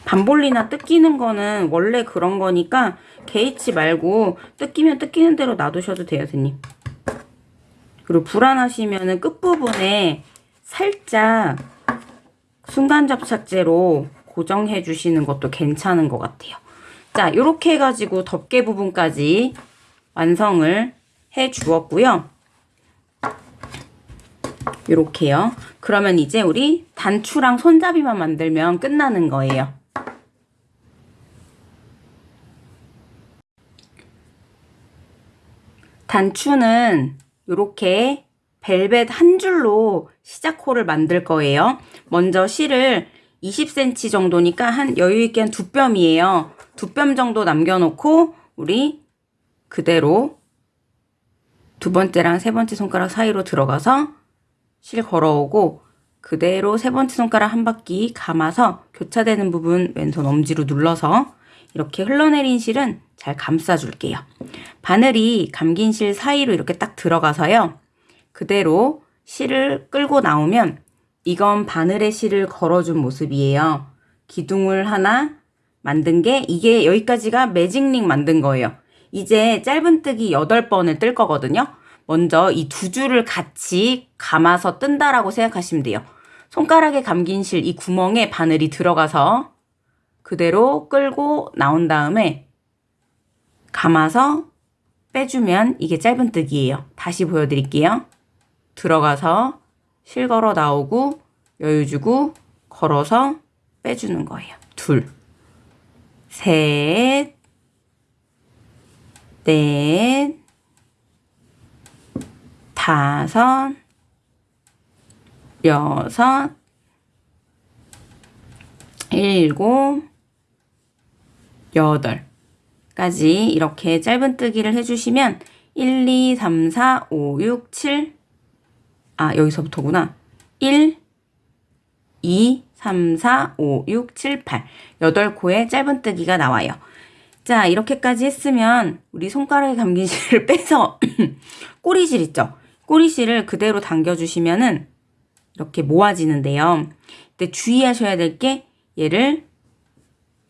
A: 반볼리나 뜯기는 거는 원래 그런 거니까 개의치 말고 뜯기면 뜯기는 대로 놔두셔도 돼요, 선생님. 그리고 불안하시면은 끝부분에 살짝 순간 접착제로 고정해 주시는 것도 괜찮은 것 같아요. 자, 이렇게 해가지고 덮개 부분까지 완성을 해 주었고요. 이렇게요. 그러면 이제 우리 단추랑 손잡이만 만들면 끝나는 거예요. 단추는 이렇게 벨벳 한 줄로 시작호를 만들 거예요. 먼저 실을 20cm 정도니까 한 여유있게 한 두 뼘이에요. 두 뼘 정도 남겨놓고 우리 그대로 두 번째랑 세 번째 손가락 사이로 들어가서 실 걸어오고 그대로 세 번째 손가락 한 바퀴 감아서 교차되는 부분 왼손 엄지로 눌러서 이렇게 흘러내린 실은 잘 감싸줄게요. 바늘이 감긴 실 사이로 이렇게 딱 들어가서요. 그대로 실을 끌고 나오면 이건 바늘에 실을 걸어준 모습이에요. 기둥을 하나 만든 게 이게 여기까지가 매직링 만든 거예요. 이제 짧은뜨기 8번을 뜰 거거든요. 먼저 이 두 줄을 같이 감아서 뜬다라고 생각하시면 돼요. 손가락에 감긴 실 이 구멍에 바늘이 들어가서 그대로 끌고 나온 다음에 감아서 빼주면 이게 짧은뜨기예요. 다시 보여드릴게요. 들어가서 실 걸어 나오고 여유 주고 걸어서 빼주는 거예요. 둘, 셋, 넷, 다섯, 여섯, 일곱, 여덟 까지 이렇게 짧은 뜨기를 해주시면 1, 2, 3, 4, 5, 6, 7, 아, 여기서부터구나. 1, 2, 3, 4, 5, 6, 7, 8. 8코의 짧은뜨기가 나와요. 자, 이렇게까지 했으면 우리 손가락에 감긴 실을 빼서 꼬리실 있죠? 꼬리실을 그대로 당겨주시면은 이렇게 모아지는데요. 근데 주의하셔야 될 게 얘를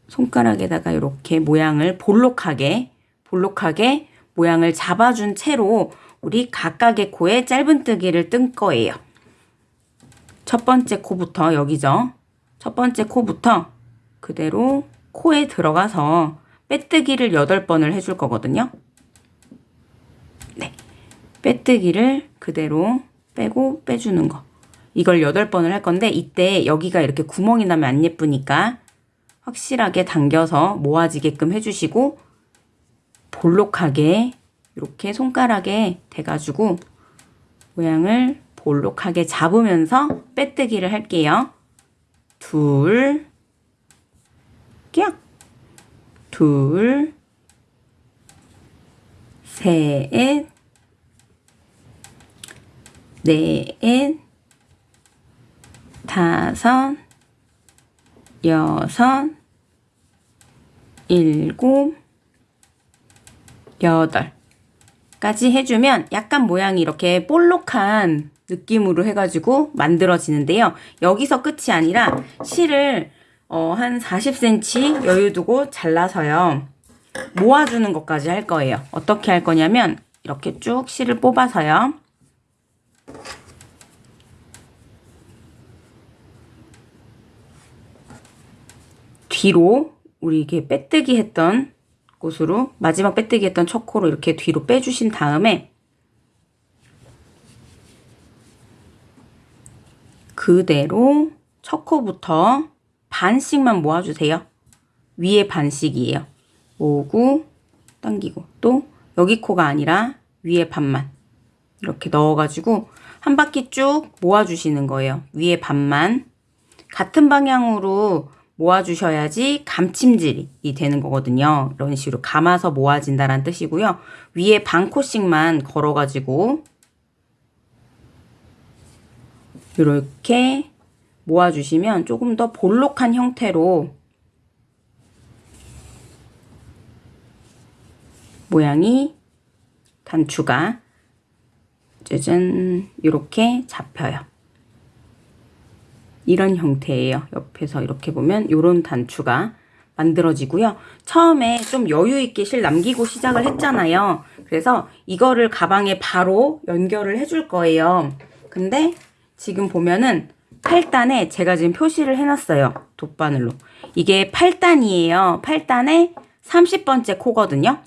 A: 손가락에다가 이렇게 모양을 볼록하게 볼록하게 모양을 잡아준 채로 우리 각각의 코에 짧은뜨기를 뜬 거예요. 첫 번째 코부터 여기죠. 첫 번째 코부터 그대로 코에 들어가서 빼뜨기를 8번을 해줄 거거든요. 네. 빼뜨기를 그대로 빼고 빼주는 거. 이걸 8번을 할 건데 이때 여기가 이렇게 구멍이 나면 안 예쁘니까 확실하게 당겨서 모아지게끔 해주시고 볼록하게 이렇게 손가락에 대가지고 모양을 볼록하게 잡으면서 빼뜨기를 할게요. 둘, 깍, 둘, 셋, 넷, 다섯, 여섯, 일곱, 여덟. 까지 해주면 약간 모양이 이렇게 볼록한 느낌으로 해가지고 만들어지는데요. 여기서 끝이 아니라 실을 어, 한 40cm 여유 두고 잘라서요. 모아주는 것까지 할 거예요. 어떻게 할 거냐면 이렇게 쭉 실을 뽑아서요. 뒤로 우리 이게 빼뜨기 했던 곳으로 마지막 빼뜨기 했던 첫 코로 이렇게 뒤로 빼주신 다음에 그대로 첫 코부터 반씩만 모아주세요. 위에 반씩이에요. 모으고 당기고 또 여기 코가 아니라 위에 반만 이렇게 넣어가지고 한 바퀴 쭉 모아주시는 거예요. 위에 반만 같은 방향으로 모아주셔야지 감침질이 되는 거거든요. 이런 식으로 감아서 모아진다는 뜻이고요. 위에 반 코씩만 걸어가지고 이렇게 모아주시면 조금 더 볼록한 형태로 모양이 단추가 짜잔 이렇게 잡혀요. 이런 형태예요. 옆에서 이렇게 보면 이런 단추가 만들어지고요. 처음에 좀 여유 있게 실 남기고 시작을 했잖아요. 그래서 이거를 가방에 바로 연결을 해줄 거예요. 근데 지금 보면은 8단에 제가 지금 표시를 해놨어요. 돗바늘로. 이게 8단이에요. 8단에 30번째 코거든요.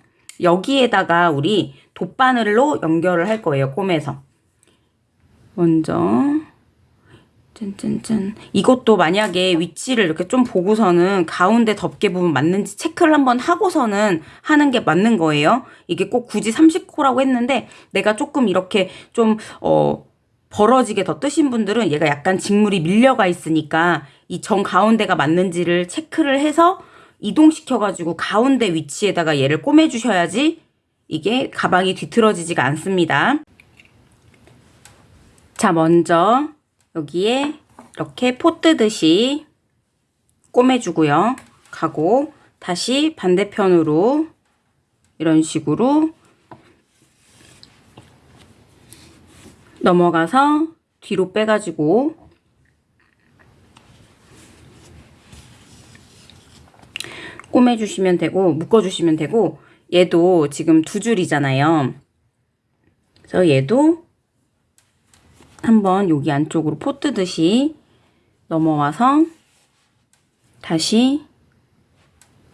A: 여기에다가 우리 돗바늘로 연결을 할 거예요. 꿰매서. 먼저 짠짠짠. 이것도 만약에 위치를 이렇게 좀 보고서는 가운데 덮개 부분 맞는지 체크를 한번 하고서는 하는 게 맞는 거예요. 이게 꼭 굳이 30코라고 했는데 내가 조금 이렇게 좀, 어, 벌어지게 더 뜨신 분들은 얘가 약간 직물이 밀려가 있으니까 이 정 가운데가 맞는지를 체크를 해서 이동시켜가지고 가운데 위치에다가 얘를 꿰매주셔야지 이게 가방이 뒤틀어지지가 않습니다. 자, 먼저 여기에 이렇게 포 뜨듯이 꿰매주고요. 가고 다시 반대편으로 이런 식으로 넘어가서 뒤로 빼가지고 꼬매주시면 되고 묶어주시면 되고 얘도 지금 두 줄이잖아요. 그래서 얘도 한번 여기 안쪽으로 포 뜨듯이 넘어와서 다시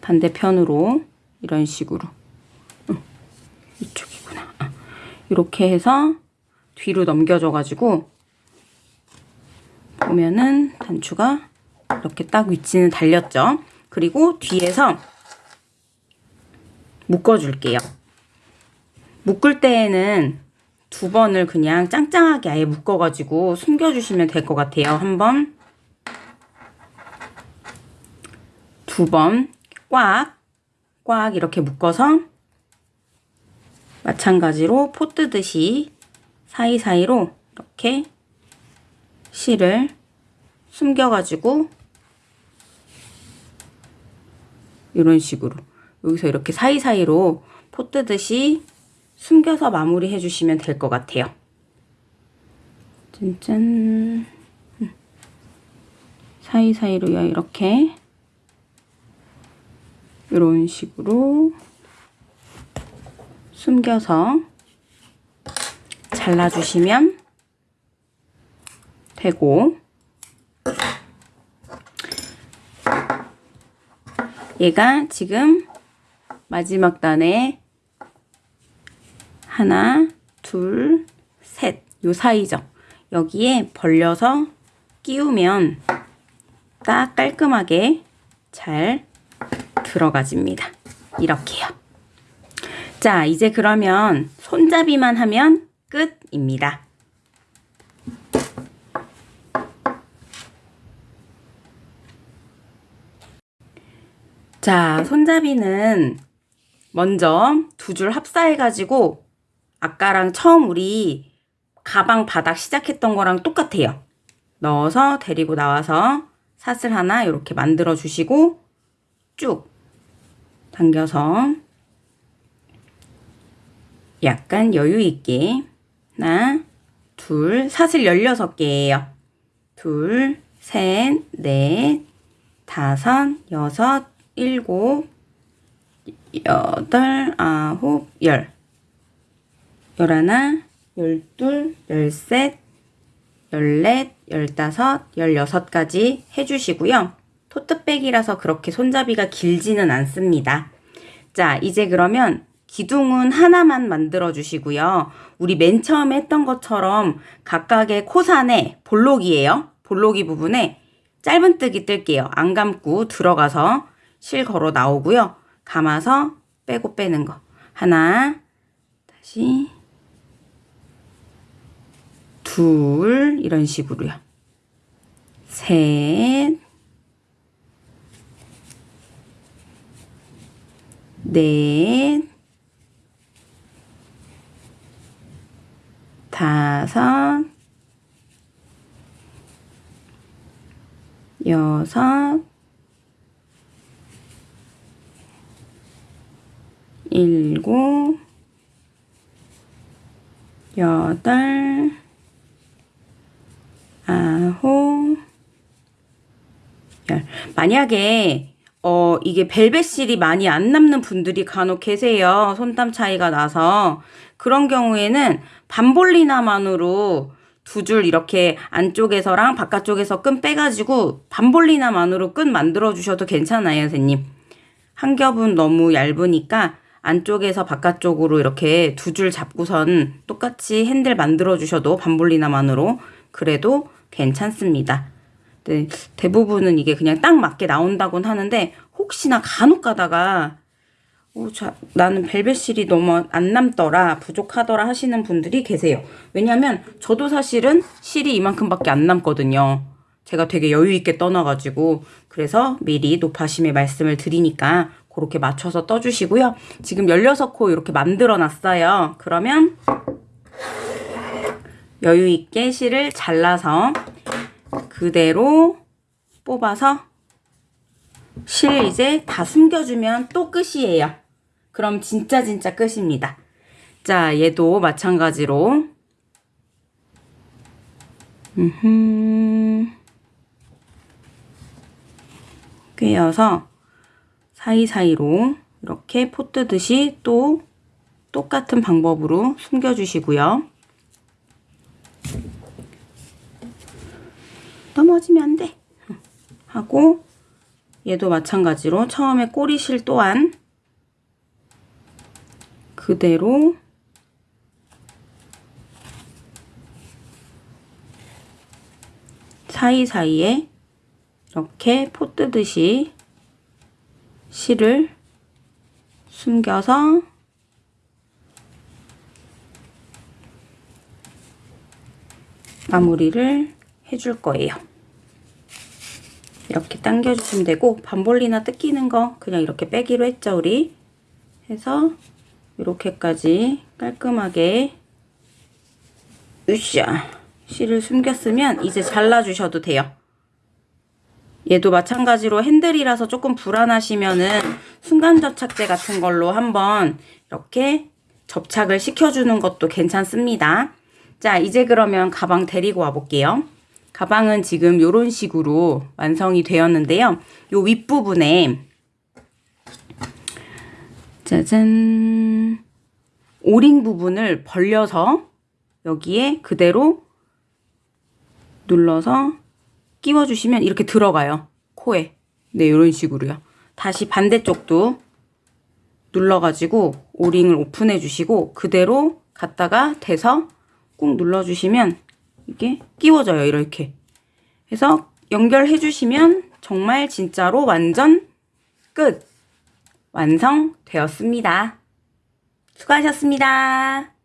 A: 반대편으로 이런 식으로 응, 이쪽이구나. 아, 이렇게 해서 뒤로 넘겨줘 가지고 보면은 단추가 이렇게 딱 위치는 달렸죠. 그리고 뒤에서 묶어줄게요. 묶을 때에는 두 번을 그냥 짱짱하게 아예 묶어가지고 숨겨주시면 될 것 같아요. 한 번, 두 번, 꽉, 꽉 이렇게 묶어서 마찬가지로 포 뜨듯이 사이사이로 이렇게 실을 숨겨가지고 이런 식으로 여기서 이렇게 사이사이로 포 뜨듯이 숨겨서 마무리 해 주시면 될 것 같아요. 짠짠 음. 사이사이로 이렇게 이런 식으로 숨겨서 잘라주시면 되고 얘가 지금 마지막 단에 하나, 둘, 셋. 요 사이죠. 여기에 벌려서 끼우면 딱 깔끔하게 잘 들어가집니다. 이렇게요. 자, 이제 그러면 손잡이만 하면 끝입니다. 자, 손잡이는 먼저 두 줄 합사해가지고 아까랑 처음 우리 가방 바닥 시작했던 거랑 똑같아요. 넣어서 데리고 나와서 사슬 하나 이렇게 만들어 주시고 쭉 당겨서 약간 여유 있게 하나, 둘, 사슬 16개예요. 둘, 셋, 넷, 다섯, 여섯, 일곱, 여덟, 아홉, 열. 열하나, 열둘, 열셋, 열넷, 열다섯, 열여섯까지 해주시고요. 토트백이라서 그렇게 손잡이가 길지는 않습니다. 자, 이제 그러면 기둥은 하나만 만들어 주시고요. 우리 맨 처음에 했던 것처럼 각각의 코산에 볼록이에요. 볼록이 부분에 짧은뜨기 뜰게요. 안 감고 들어가서 실 걸어 나오고요. 감아서 빼고 빼는 거. 하나, 다시 둘 이런 식으로요. 셋 넷, 다섯, 여섯, 일곱, 여덟, 아홉, 열. 만약에 어, 이게 벨벳실이 많이 안 남는 분들이 간혹 계세요. 손땀 차이가 나서. 그런 경우에는 반볼리나만으로 두 줄 이렇게 안쪽에서랑 바깥쪽에서 끈 빼가지고 반볼리나만으로 끈 만들어 주셔도 괜찮아요, 선생님. 한 겹은 너무 얇으니까 안쪽에서 바깥쪽으로 이렇게 두 줄 잡고선 똑같이 핸들 만들어 주셔도 반볼리나만으로 그래도 괜찮습니다. 네, 대부분은 이게 그냥 딱 맞게 나온다곤 하는데 혹시나 간혹 가다가 어, 자, 나는 벨벳실이 너무 안 남더라 부족하더라 하시는 분들이 계세요. 왜냐면 저도 사실은 실이 이만큼밖에 안 남거든요. 제가 되게 여유 있게 떠나가지고 그래서 미리 노파심의 말씀을 드리니까 그렇게 맞춰서 떠주시고요. 지금 16코 이렇게 만들어 놨어요. 그러면 여유 있게 실을 잘라서 그대로 뽑아서 실 이제 다 숨겨주면 또 끝이에요. 그럼 진짜 진짜 끝입니다. 자, 얘도 마찬가지로. 꿰어서 사이사이로 이렇게 포 뜨듯이 또 똑같은 방법으로 숨겨주시고요. 넘어지면 안 돼. 하고 얘도 마찬가지로 처음에 꼬리실 또한 그대로 사이사이에 이렇게 포 뜨듯이 실을 숨겨서 마무리를 해줄 거예요. 이렇게 당겨주시면 되고 반볼리나 뜯기는 거 그냥 이렇게 빼기로 했죠 우리 해서 이렇게까지 깔끔하게 으쌰 실을 숨겼으면 이제 잘라주셔도 돼요. 얘도 마찬가지로 핸들이라서 조금 불안하시면은 순간 접착제 같은 걸로 한번 이렇게 접착을 시켜주는 것도 괜찮습니다. 자, 이제 그러면 가방 데리고 와볼게요. 가방은 지금 이런 식으로 완성이 되었는데요. 요 윗부분에 짜잔 오링 부분을 벌려서 여기에 그대로 눌러서 끼워주시면 이렇게 들어가요. 코에. 네, 이런 식으로요. 다시 반대쪽도 눌러가지고 오링을 오픈해 주시고 그대로 갖다가 대서 꾹 눌러주시면 이게 끼워져요. 이렇게. 해서 연결해 주시면 정말 진짜로 완전 끝! 완성되었습니다. 수고하셨습니다.